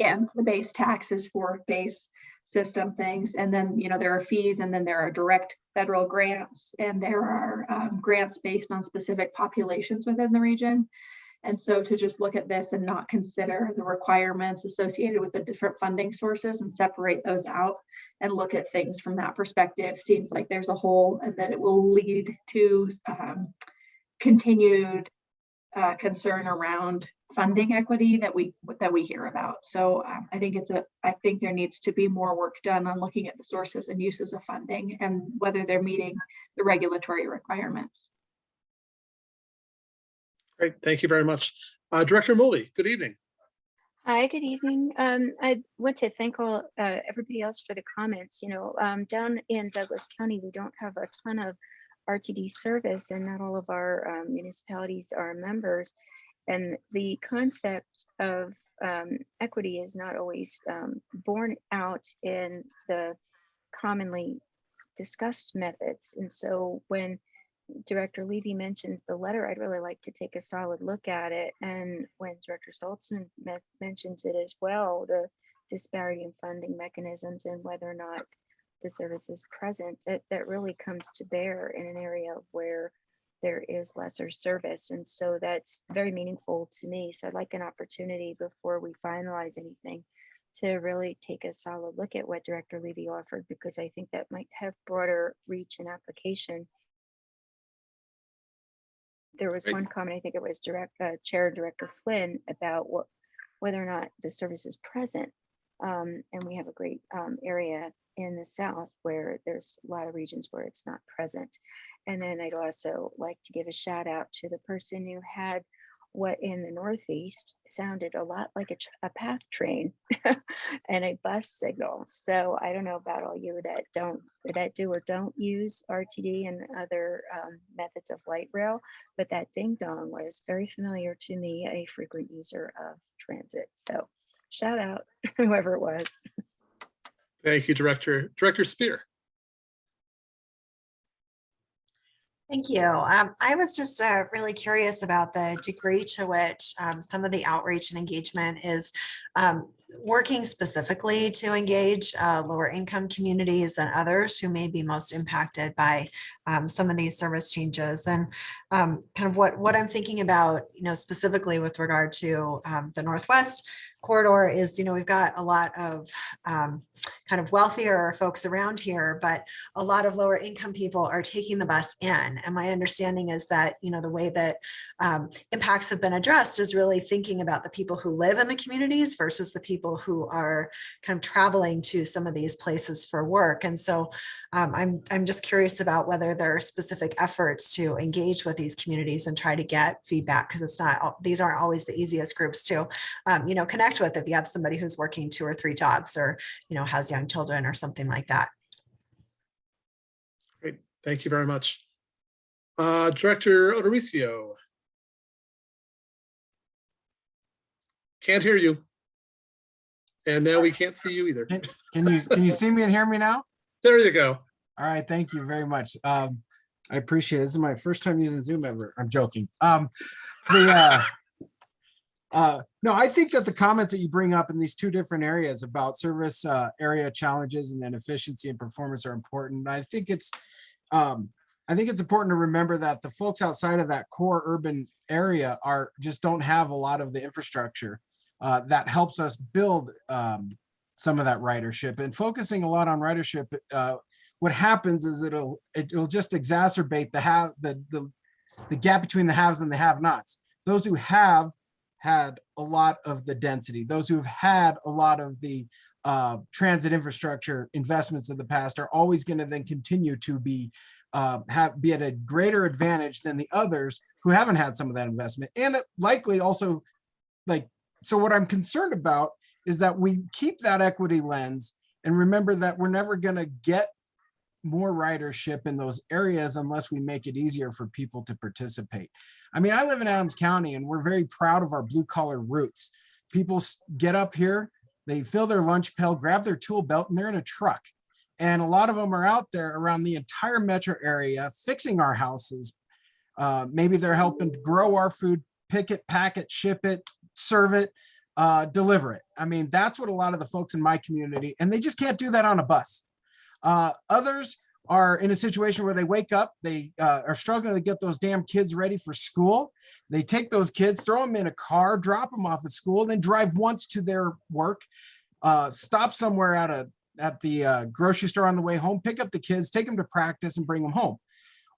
And the base tax is for base system things. And then, you know, there are fees and then there are direct federal grants and there are um, grants based on specific populations within the region. And so to just look at this and not consider the requirements associated with the different funding sources and separate those out and look at things from that perspective seems like there's a hole and that it will lead to um, continued uh, concern around funding equity that we that we hear about. So um, I think it's a I think there needs to be more work done on looking at the sources and uses of funding and whether they're meeting the regulatory requirements. Great, thank you very much. Uh, Director Molly, good evening. Hi, good evening. Um, I want to thank all, uh, everybody else for the comments. You know, um, down in Douglas County, we don't have a ton of RTD service and not all of our um, municipalities are members. And the concept of um, equity is not always um, borne out in the commonly discussed methods. And so when Director Levy mentions the letter, I'd really like to take a solid look at it. And when Director Stolzmann me- mentions it as well, the disparity in funding mechanisms and whether or not the service is present, that, that really comes to bear in an area where there is lesser service. And so that's very meaningful to me. So I'd like an opportunity before we finalize anything to really take a solid look at what Director Levy offered, because I think that might have broader reach and application there was one comment, I think it was direct, uh, Chair Director Flynn about what, whether or not the service is present. Um, and we have a great, um, area in the South where there's a lot of regions where it's not present. And then I'd also like to give a shout out to the person who had what in the Northeast sounded a lot like a, a path train and a bus signal. So I don't know about all you that don't, that do or don't use RTD and other um, methods of light rail, but that ding dong was very familiar to me, a frequent user of transit. So shout out whoever it was. Thank you, Director. Director Spear. Thank you. Um, I was just uh, really curious about the degree to which um, some of the outreach and engagement is um, working specifically to engage uh, lower income communities and others who may be most impacted by um, some of these service changes. And um, kind of what, what I'm thinking about, you know, specifically with regard to um, the Northwest corridor is, you know, we've got a lot of um, kind of wealthier folks around here, but a lot of lower income people are taking the bus in. And my understanding is that, you know, the way that um, impacts have been addressed is really thinking about the people who live in the communities versus the people who are kind of traveling to some of these places for work. And so um, I'm, I'm just curious about whether there are specific efforts to engage with these communities and try to get feedback because it's not, these aren't always the easiest groups to, um, you know, connect with if you have somebody who's working two or three jobs or, you know, has young children or something like that. Great, thank you very much. Uh, Director O'Dorisio. Can't hear you. And now we can't see you either. Can can you, can you see me and hear me now? There you go. All right, thank you very much. Um, I appreciate it. This is my first time using Zoom ever. I'm joking. Um, the, uh, uh, no, I think that the comments that you bring up in these two different areas about service, uh, area challenges and then efficiency and performance are important. I think it's, um, I think it's important to remember that the folks outside of that core urban area are, just don't have a lot of the infrastructure uh, that helps us build um, some of that ridership and focusing a lot on ridership. Uh, what happens is it'll it'll just exacerbate the have the the the gap between the haves and the have-nots. Those who have had a lot of the density, those who've had a lot of the uh, transit infrastructure investments in the past are always going to then continue to be uh, have be at a greater advantage than the others who haven't had some of that investment and it likely also like so what I'm concerned about is that we keep that equity lens and remember that we're never going to get more ridership in those areas unless we make it easier for people to participate. I mean, I live in Adams County and we're very proud of our blue collar roots. People get up here, they fill their lunch pail, grab their tool belt and they're in a truck. And a lot of them are out there around the entire metro area fixing our houses. Uh, maybe they're helping grow our food, pick it, pack it, ship it, serve it, uh, deliver it. I mean, that's what a lot of the folks in my community, and they just can't do that on a bus. Uh, others are in a situation where they wake up, they uh, are struggling to get those damn kids ready for school. They take those kids, throw them in a car, drop them off at school, then drive once to their work, uh, stop somewhere at a at the uh, grocery store on the way home, pick up the kids, take them to practice, and bring them home.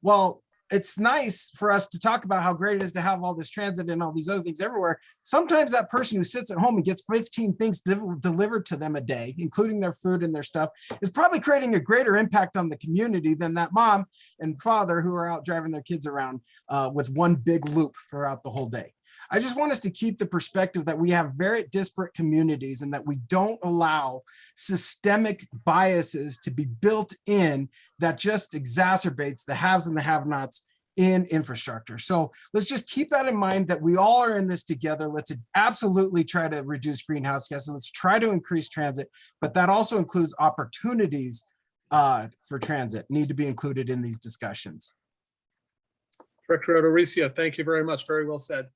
Well, it's nice for us to talk about how great it is to have all this transit and all these other things everywhere. Sometimes that person who sits at home and gets 15 things del- delivered to them a day, including their food and their stuff, is probably creating a greater impact on the community than that mom and father who are out driving their kids around uh, with one big loop throughout the whole day. I just want us to keep the perspective that we have very disparate communities and that we don't allow systemic biases to be built in that just exacerbates the haves and the have-nots in infrastructure. So let's just keep that in mind that we all are in this together. Let's absolutely try to reduce greenhouse gases. Let's try to increase transit, but that also includes opportunities uh, for transit need to be included in these discussions. Director O'Dorisio, thank you very much. Very well said.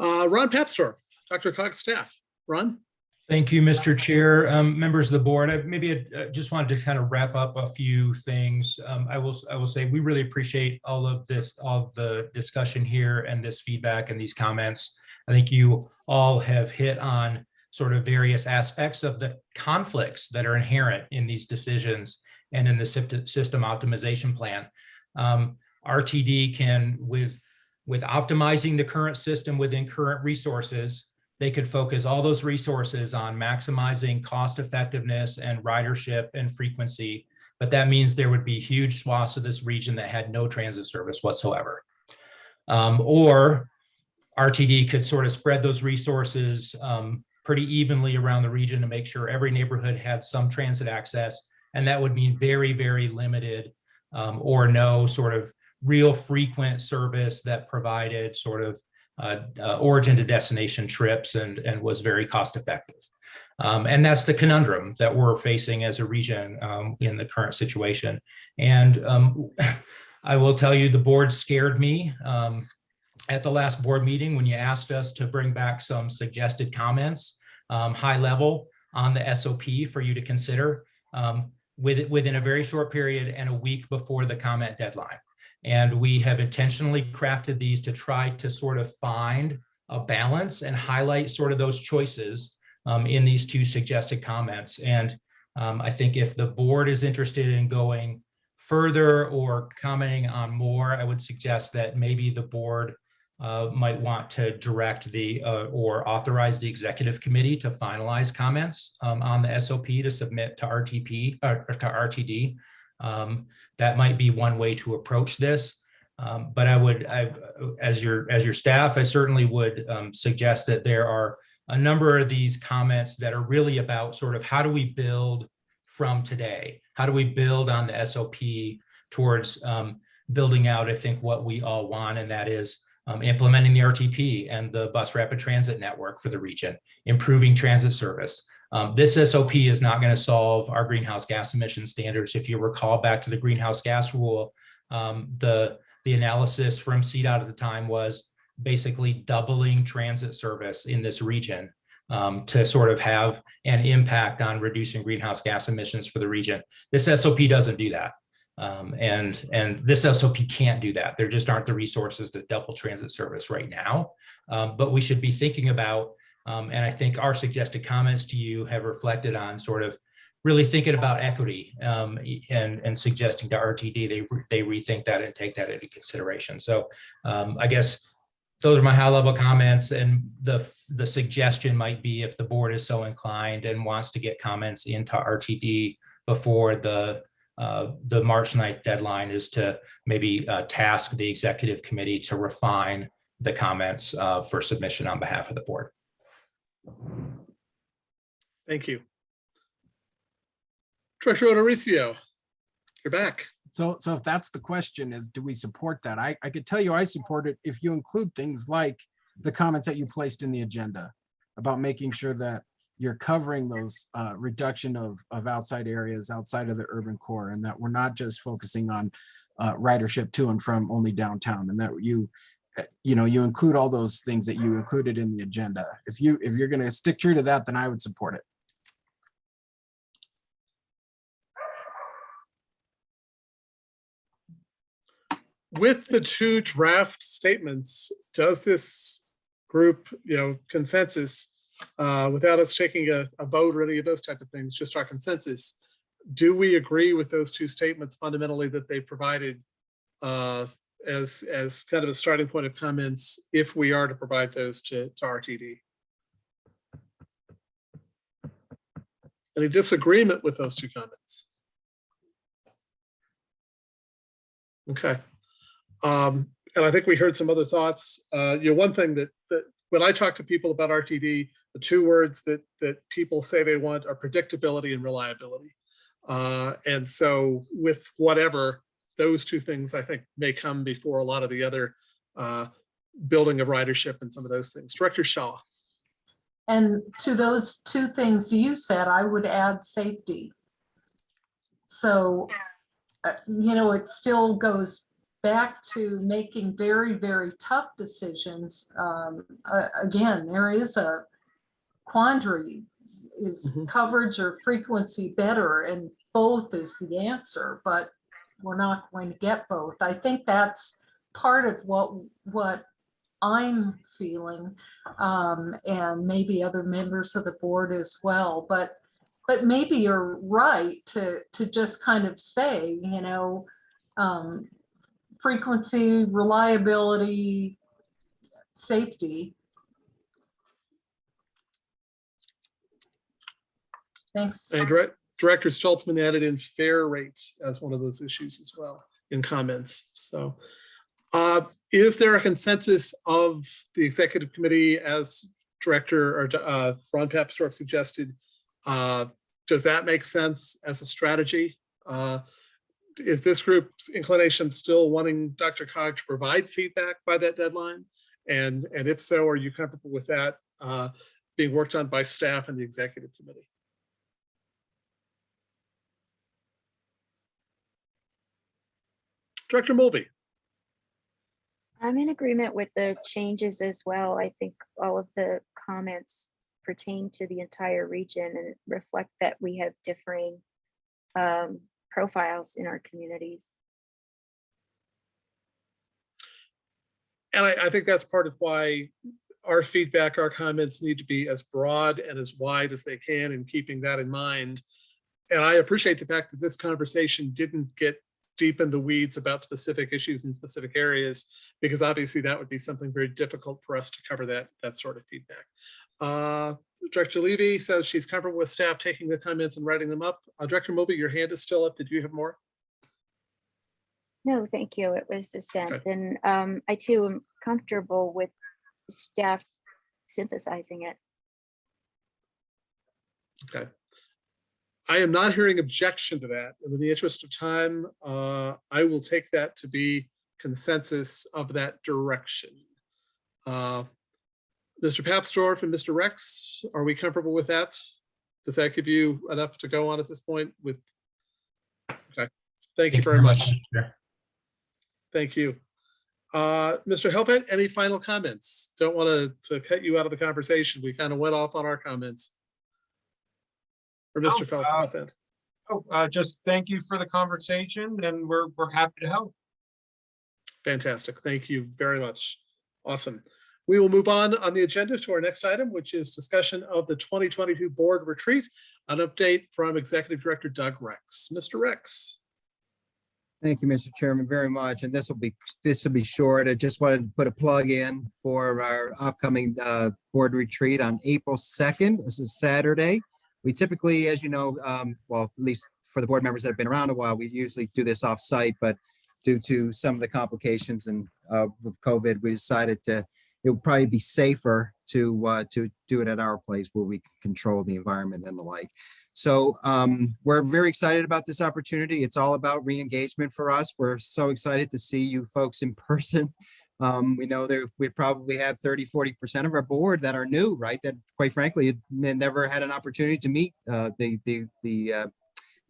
Uh, Ron Papsdorf, DRCOG's staff. Ron? Thank you, Mr. Chair, um, members of the board. I maybe I just wanted to kind of wrap up a few things. Um, I will, I will say, we really appreciate all of this, all of the discussion here and this feedback and these comments. I think you all have hit on sort of various aspects of the conflicts that are inherent in these decisions and in the system optimization plan. Um, RTD can, with, with optimizing the current system within current resources, they could focus all those resources on maximizing cost effectiveness and ridership and frequency. But that means there would be huge swaths of this region that had no transit service whatsoever. Um, or RTD could sort of spread those resources um, pretty evenly around the region to make sure every neighborhood had some transit access. And that would mean very, very limited um, or no sort of real frequent service that provided sort of uh, uh, origin to destination trips and, and was very cost effective. Um, and that's the conundrum that we're facing as a region um, in the current situation. And um, I will tell you, the board scared me um, at the last board meeting when you asked us to bring back some suggested comments, um, high level on the SOP for you to consider um, with, within a very short period and a week before the comment deadline. And we have intentionally crafted these to try to sort of find a balance and highlight sort of those choices um, in these two suggested comments. And um, I think if the board is interested in going further or commenting on more, I would suggest that maybe the board uh, might want to direct the uh, or authorize the executive committee to finalize comments um, on the SOP to submit to RTP or to RTD. Um, that might be one way to approach this. Um, but I would, I, as your as your staff, I certainly would um, suggest that there are a number of these comments that are really about sort of how do we build from today? How do we build on the SOP towards um, building out, I think, what we all want, and that is um, implementing the RTP and the bus rapid transit network for the region, improving transit service, um, this SOP is not going to solve our greenhouse gas emission standards. If you recall back to the greenhouse gas rule, um, the, the analysis from CDOT at the time was basically doubling transit service in this region um, to sort of have an impact on reducing greenhouse gas emissions for the region. This SOP doesn't do that. Um, and, and this SOP can't do that. There just aren't the resources to double transit service right now. Um, but we should be thinking about um, and I think our suggested comments to you have reflected on sort of really thinking about equity um, and, and suggesting to RTD they, they rethink that and take that into consideration. So um, I guess those are my high level comments and the, the suggestion might be if the board is so inclined and wants to get comments into RTD before the uh, the March 9th deadline is to maybe uh, task the executive committee to refine the comments uh, for submission on behalf of the board. Thank you. Director O'Dorisio, you're back. So, so if that's the question is, do we support that? I, I could tell you I support it if you include things like the comments that you placed in the agenda about making sure that you're covering those uh, reduction of, of outside areas outside of the urban core and that we're not just focusing on uh, ridership to and from only downtown and that you, you know, you include all those things that you included in the agenda. If you, if you're going to stick true to that, then I would support it. With the two draft statements, does this group, you know, consensus, uh, without us taking a, a vote or any of those type of things, just our consensus, do we agree with those two statements fundamentally that they provided uh, as, as kind of a starting point of comments if we are to provide those to, to RTD? Any disagreement with those two comments? Okay. Um, and I think we heard some other thoughts. Uh, you know, one thing that, that when I talk to people about RTD, the two words that, that people say they want are predictability and reliability. Uh, and so with whatever, those two things I think may come before a lot of the other uh, building of ridership and some of those things. Director Shaw. And to those two things you said, I would add safety. So, uh, you know, it still goes back to making very, very tough decisions. Um, uh, again, there is a quandary. Is Mhm. coverage or frequency better? And both is the answer, but we're not going to get both. I think that's part of what, what I'm feeling, um, and maybe other members of the board as well. But, but maybe you're right to, to just kind of say, you know, um, frequency, reliability, safety. Thanks. And Direct- Director Stolzmann added in fair rate as one of those issues as well in comments. So uh, is there a consensus of the executive committee as Director or uh, Ron Papsdorf suggested? Uh, Does that make sense as a strategy? Uh, Is this group's inclination still wanting DRCOG to provide feedback by that deadline? And, and if so, are you comfortable with that uh, being worked on by staff and the executive committee? Director Mulvey. I'm in agreement with the changes as well. I think all of the comments pertain to the entire region and reflect that we have differing um, profiles in our communities. And I, I think that's part of why our feedback, our comments need to be as broad and as wide as they can and keeping that in mind. And I appreciate the fact that this conversation didn't get deep in the weeds about specific issues in specific areas, because obviously that would be something very difficult for us to cover that, that sort of feedback. Uh, Director Levy says she's comfortable with staff taking the comments and writing them up. Uh, Director Moby, your hand is still up. Did you have more? No, thank you. It was dissent. And um, I too am comfortable with staff synthesizing it. Okay. I am not hearing objection to that. And in the interest of time, uh, I will take that to be consensus of that direction. Uh, Mr. Papsdorf and Mr. Rex, are we comfortable with that? Does that give you enough to go on at this point with? Okay, thank you very much. Thank you. Uh, Mr. Helfand, any final comments? Don't want to, to cut you out of the conversation. We kind of went off on our comments. Or Mr. Oh, uh, Helfand. Oh, uh, just thank you for the conversation and we're, we're happy to help. Fantastic. Thank you very much. Awesome. We will move on on the agenda to our next item, which is discussion of the 2022 board retreat. An update from Executive Director Doug Rex. Mr. Rex. Thank you, Mr. Chairman, very much. And this will be, this will be short. I just wanted to put a plug in for our upcoming uh, board retreat on April 2nd. This is Saturday. We typically, as you know, um, well, at least for the board members that have been around a while, we usually do this off-site, but due to some of the complications and uh, with COVID, we decided to, it would probably be safer to, uh, to do it at our place where we control the environment and the like. So um, we're very excited about this opportunity. It's all about re-engagement for us. We're so excited to see you folks in person. Um, we know that we probably have 30, 40% of our board that are new, right? That quite frankly, had never had an opportunity to meet uh, the, the, the, uh,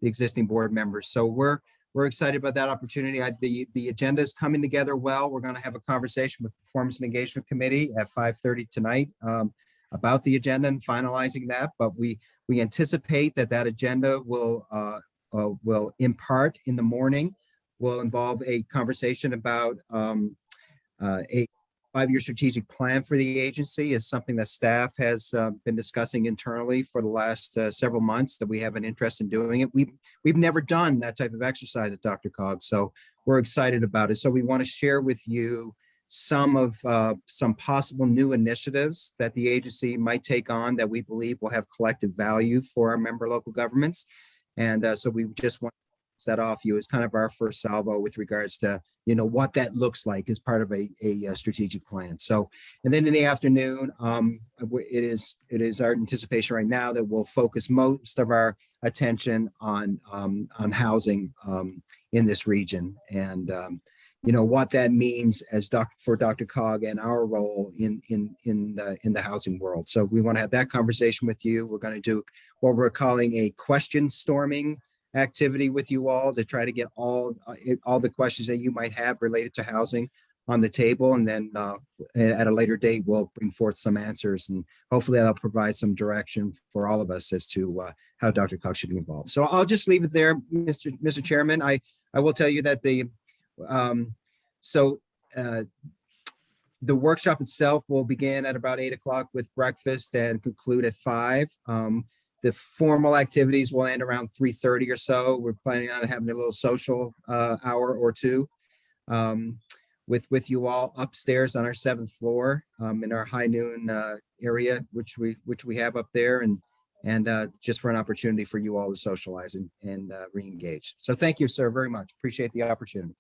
the existing board members. So we're, we're excited about that opportunity. I, the, the agenda is coming together well. We're going to have a conversation with Performance and Engagement Committee at 5:30 tonight um, about the agenda and finalizing that. But we, we anticipate that that agenda will, uh, uh, will in part in the morning, will involve a conversation about um, uh, a five-year strategic plan for the agency is something that staff has uh, been discussing internally for the last uh, several months that we have an interest in doing it. We've, we've never done that type of exercise at DRCOG, so we're excited about it. So we want to share with you some of uh, some possible new initiatives that the agency might take on that we believe will have collective value for our member local governments. And uh, so we just want set off you is kind of our first salvo with regards to, you know, what that looks like as part of a, a uh, strategic plan. So, and then in the afternoon, um, it is, it is our anticipation right now that we'll focus most of our attention on, um, on housing, um, in this region. And, um, you know, what that means as doc, for DRCOG and our role in, in, in the, in the housing world. So we want to have that conversation with you. We're going to do what we're calling a question storming activity with you all to try to get all, uh, all the questions that you might have related to housing on the table. And then uh, at a later date, we'll bring forth some answers and hopefully that'll provide some direction for all of us as to uh, how DRCOG should be involved. So I'll just leave it there, Mr. Mr. Chairman. I, I will tell you that the, um, so uh, the workshop itself will begin at about eight o'clock with breakfast and conclude at five. Um, the formal activities will end around three thirty or so. We're planning on having a little social uh, hour or two um, with with you all upstairs on our seventh floor um, in our high noon uh, area, which we which we have up there, and and uh, just for an opportunity for you all to socialize and and uh, re-engage. So thank you, sir, very much. Appreciate the opportunity.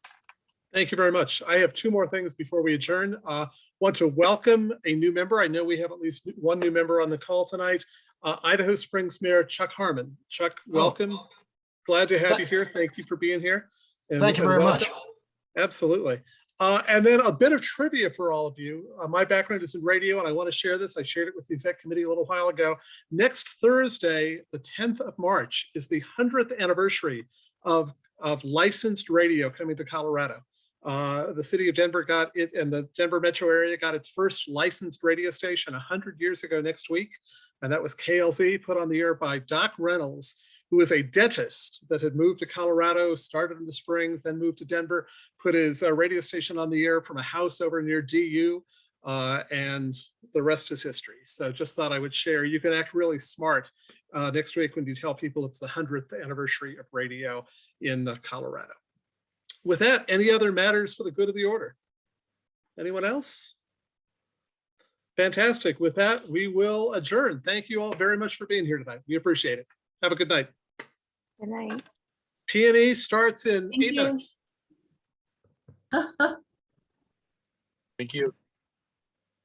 Thank you very much. I have two more things before we adjourn. Uh, Want to welcome a new member. I know we have at least one new member on the call tonight. Uh, Idaho Springs Mayor Chuck Harmon. Chuck, welcome. Glad to have you here. Thank you for being here. And- Thank you very welcome. much. Absolutely. Uh, and then a bit of trivia for all of you. Uh, my background is in radio and I want to share this. I shared it with the exec committee a little while ago. Next Thursday, the 10th of March is the 100th anniversary of, of licensed radio coming to Colorado. Uh, the city of Denver got it and the Denver metro area got its first licensed radio station 100 years ago next week. And that was KLZ put on the air by Doc Reynolds, who is a dentist that had moved to Colorado, started in the Springs, then moved to Denver, put his uh, radio station on the air from a house over near DU, uh, and the rest is history. So just thought I would share. You can act really smart uh, next week when you tell people it's the 100th anniversary of radio in uh, Colorado. With that, any other matters for the good of the order? Anyone else? Fantastic. With that, we will adjourn. Thank you all very much for being here tonight. We appreciate it. Have a good night. Good night. P and E starts in Thank eight you. minutes. Thank you.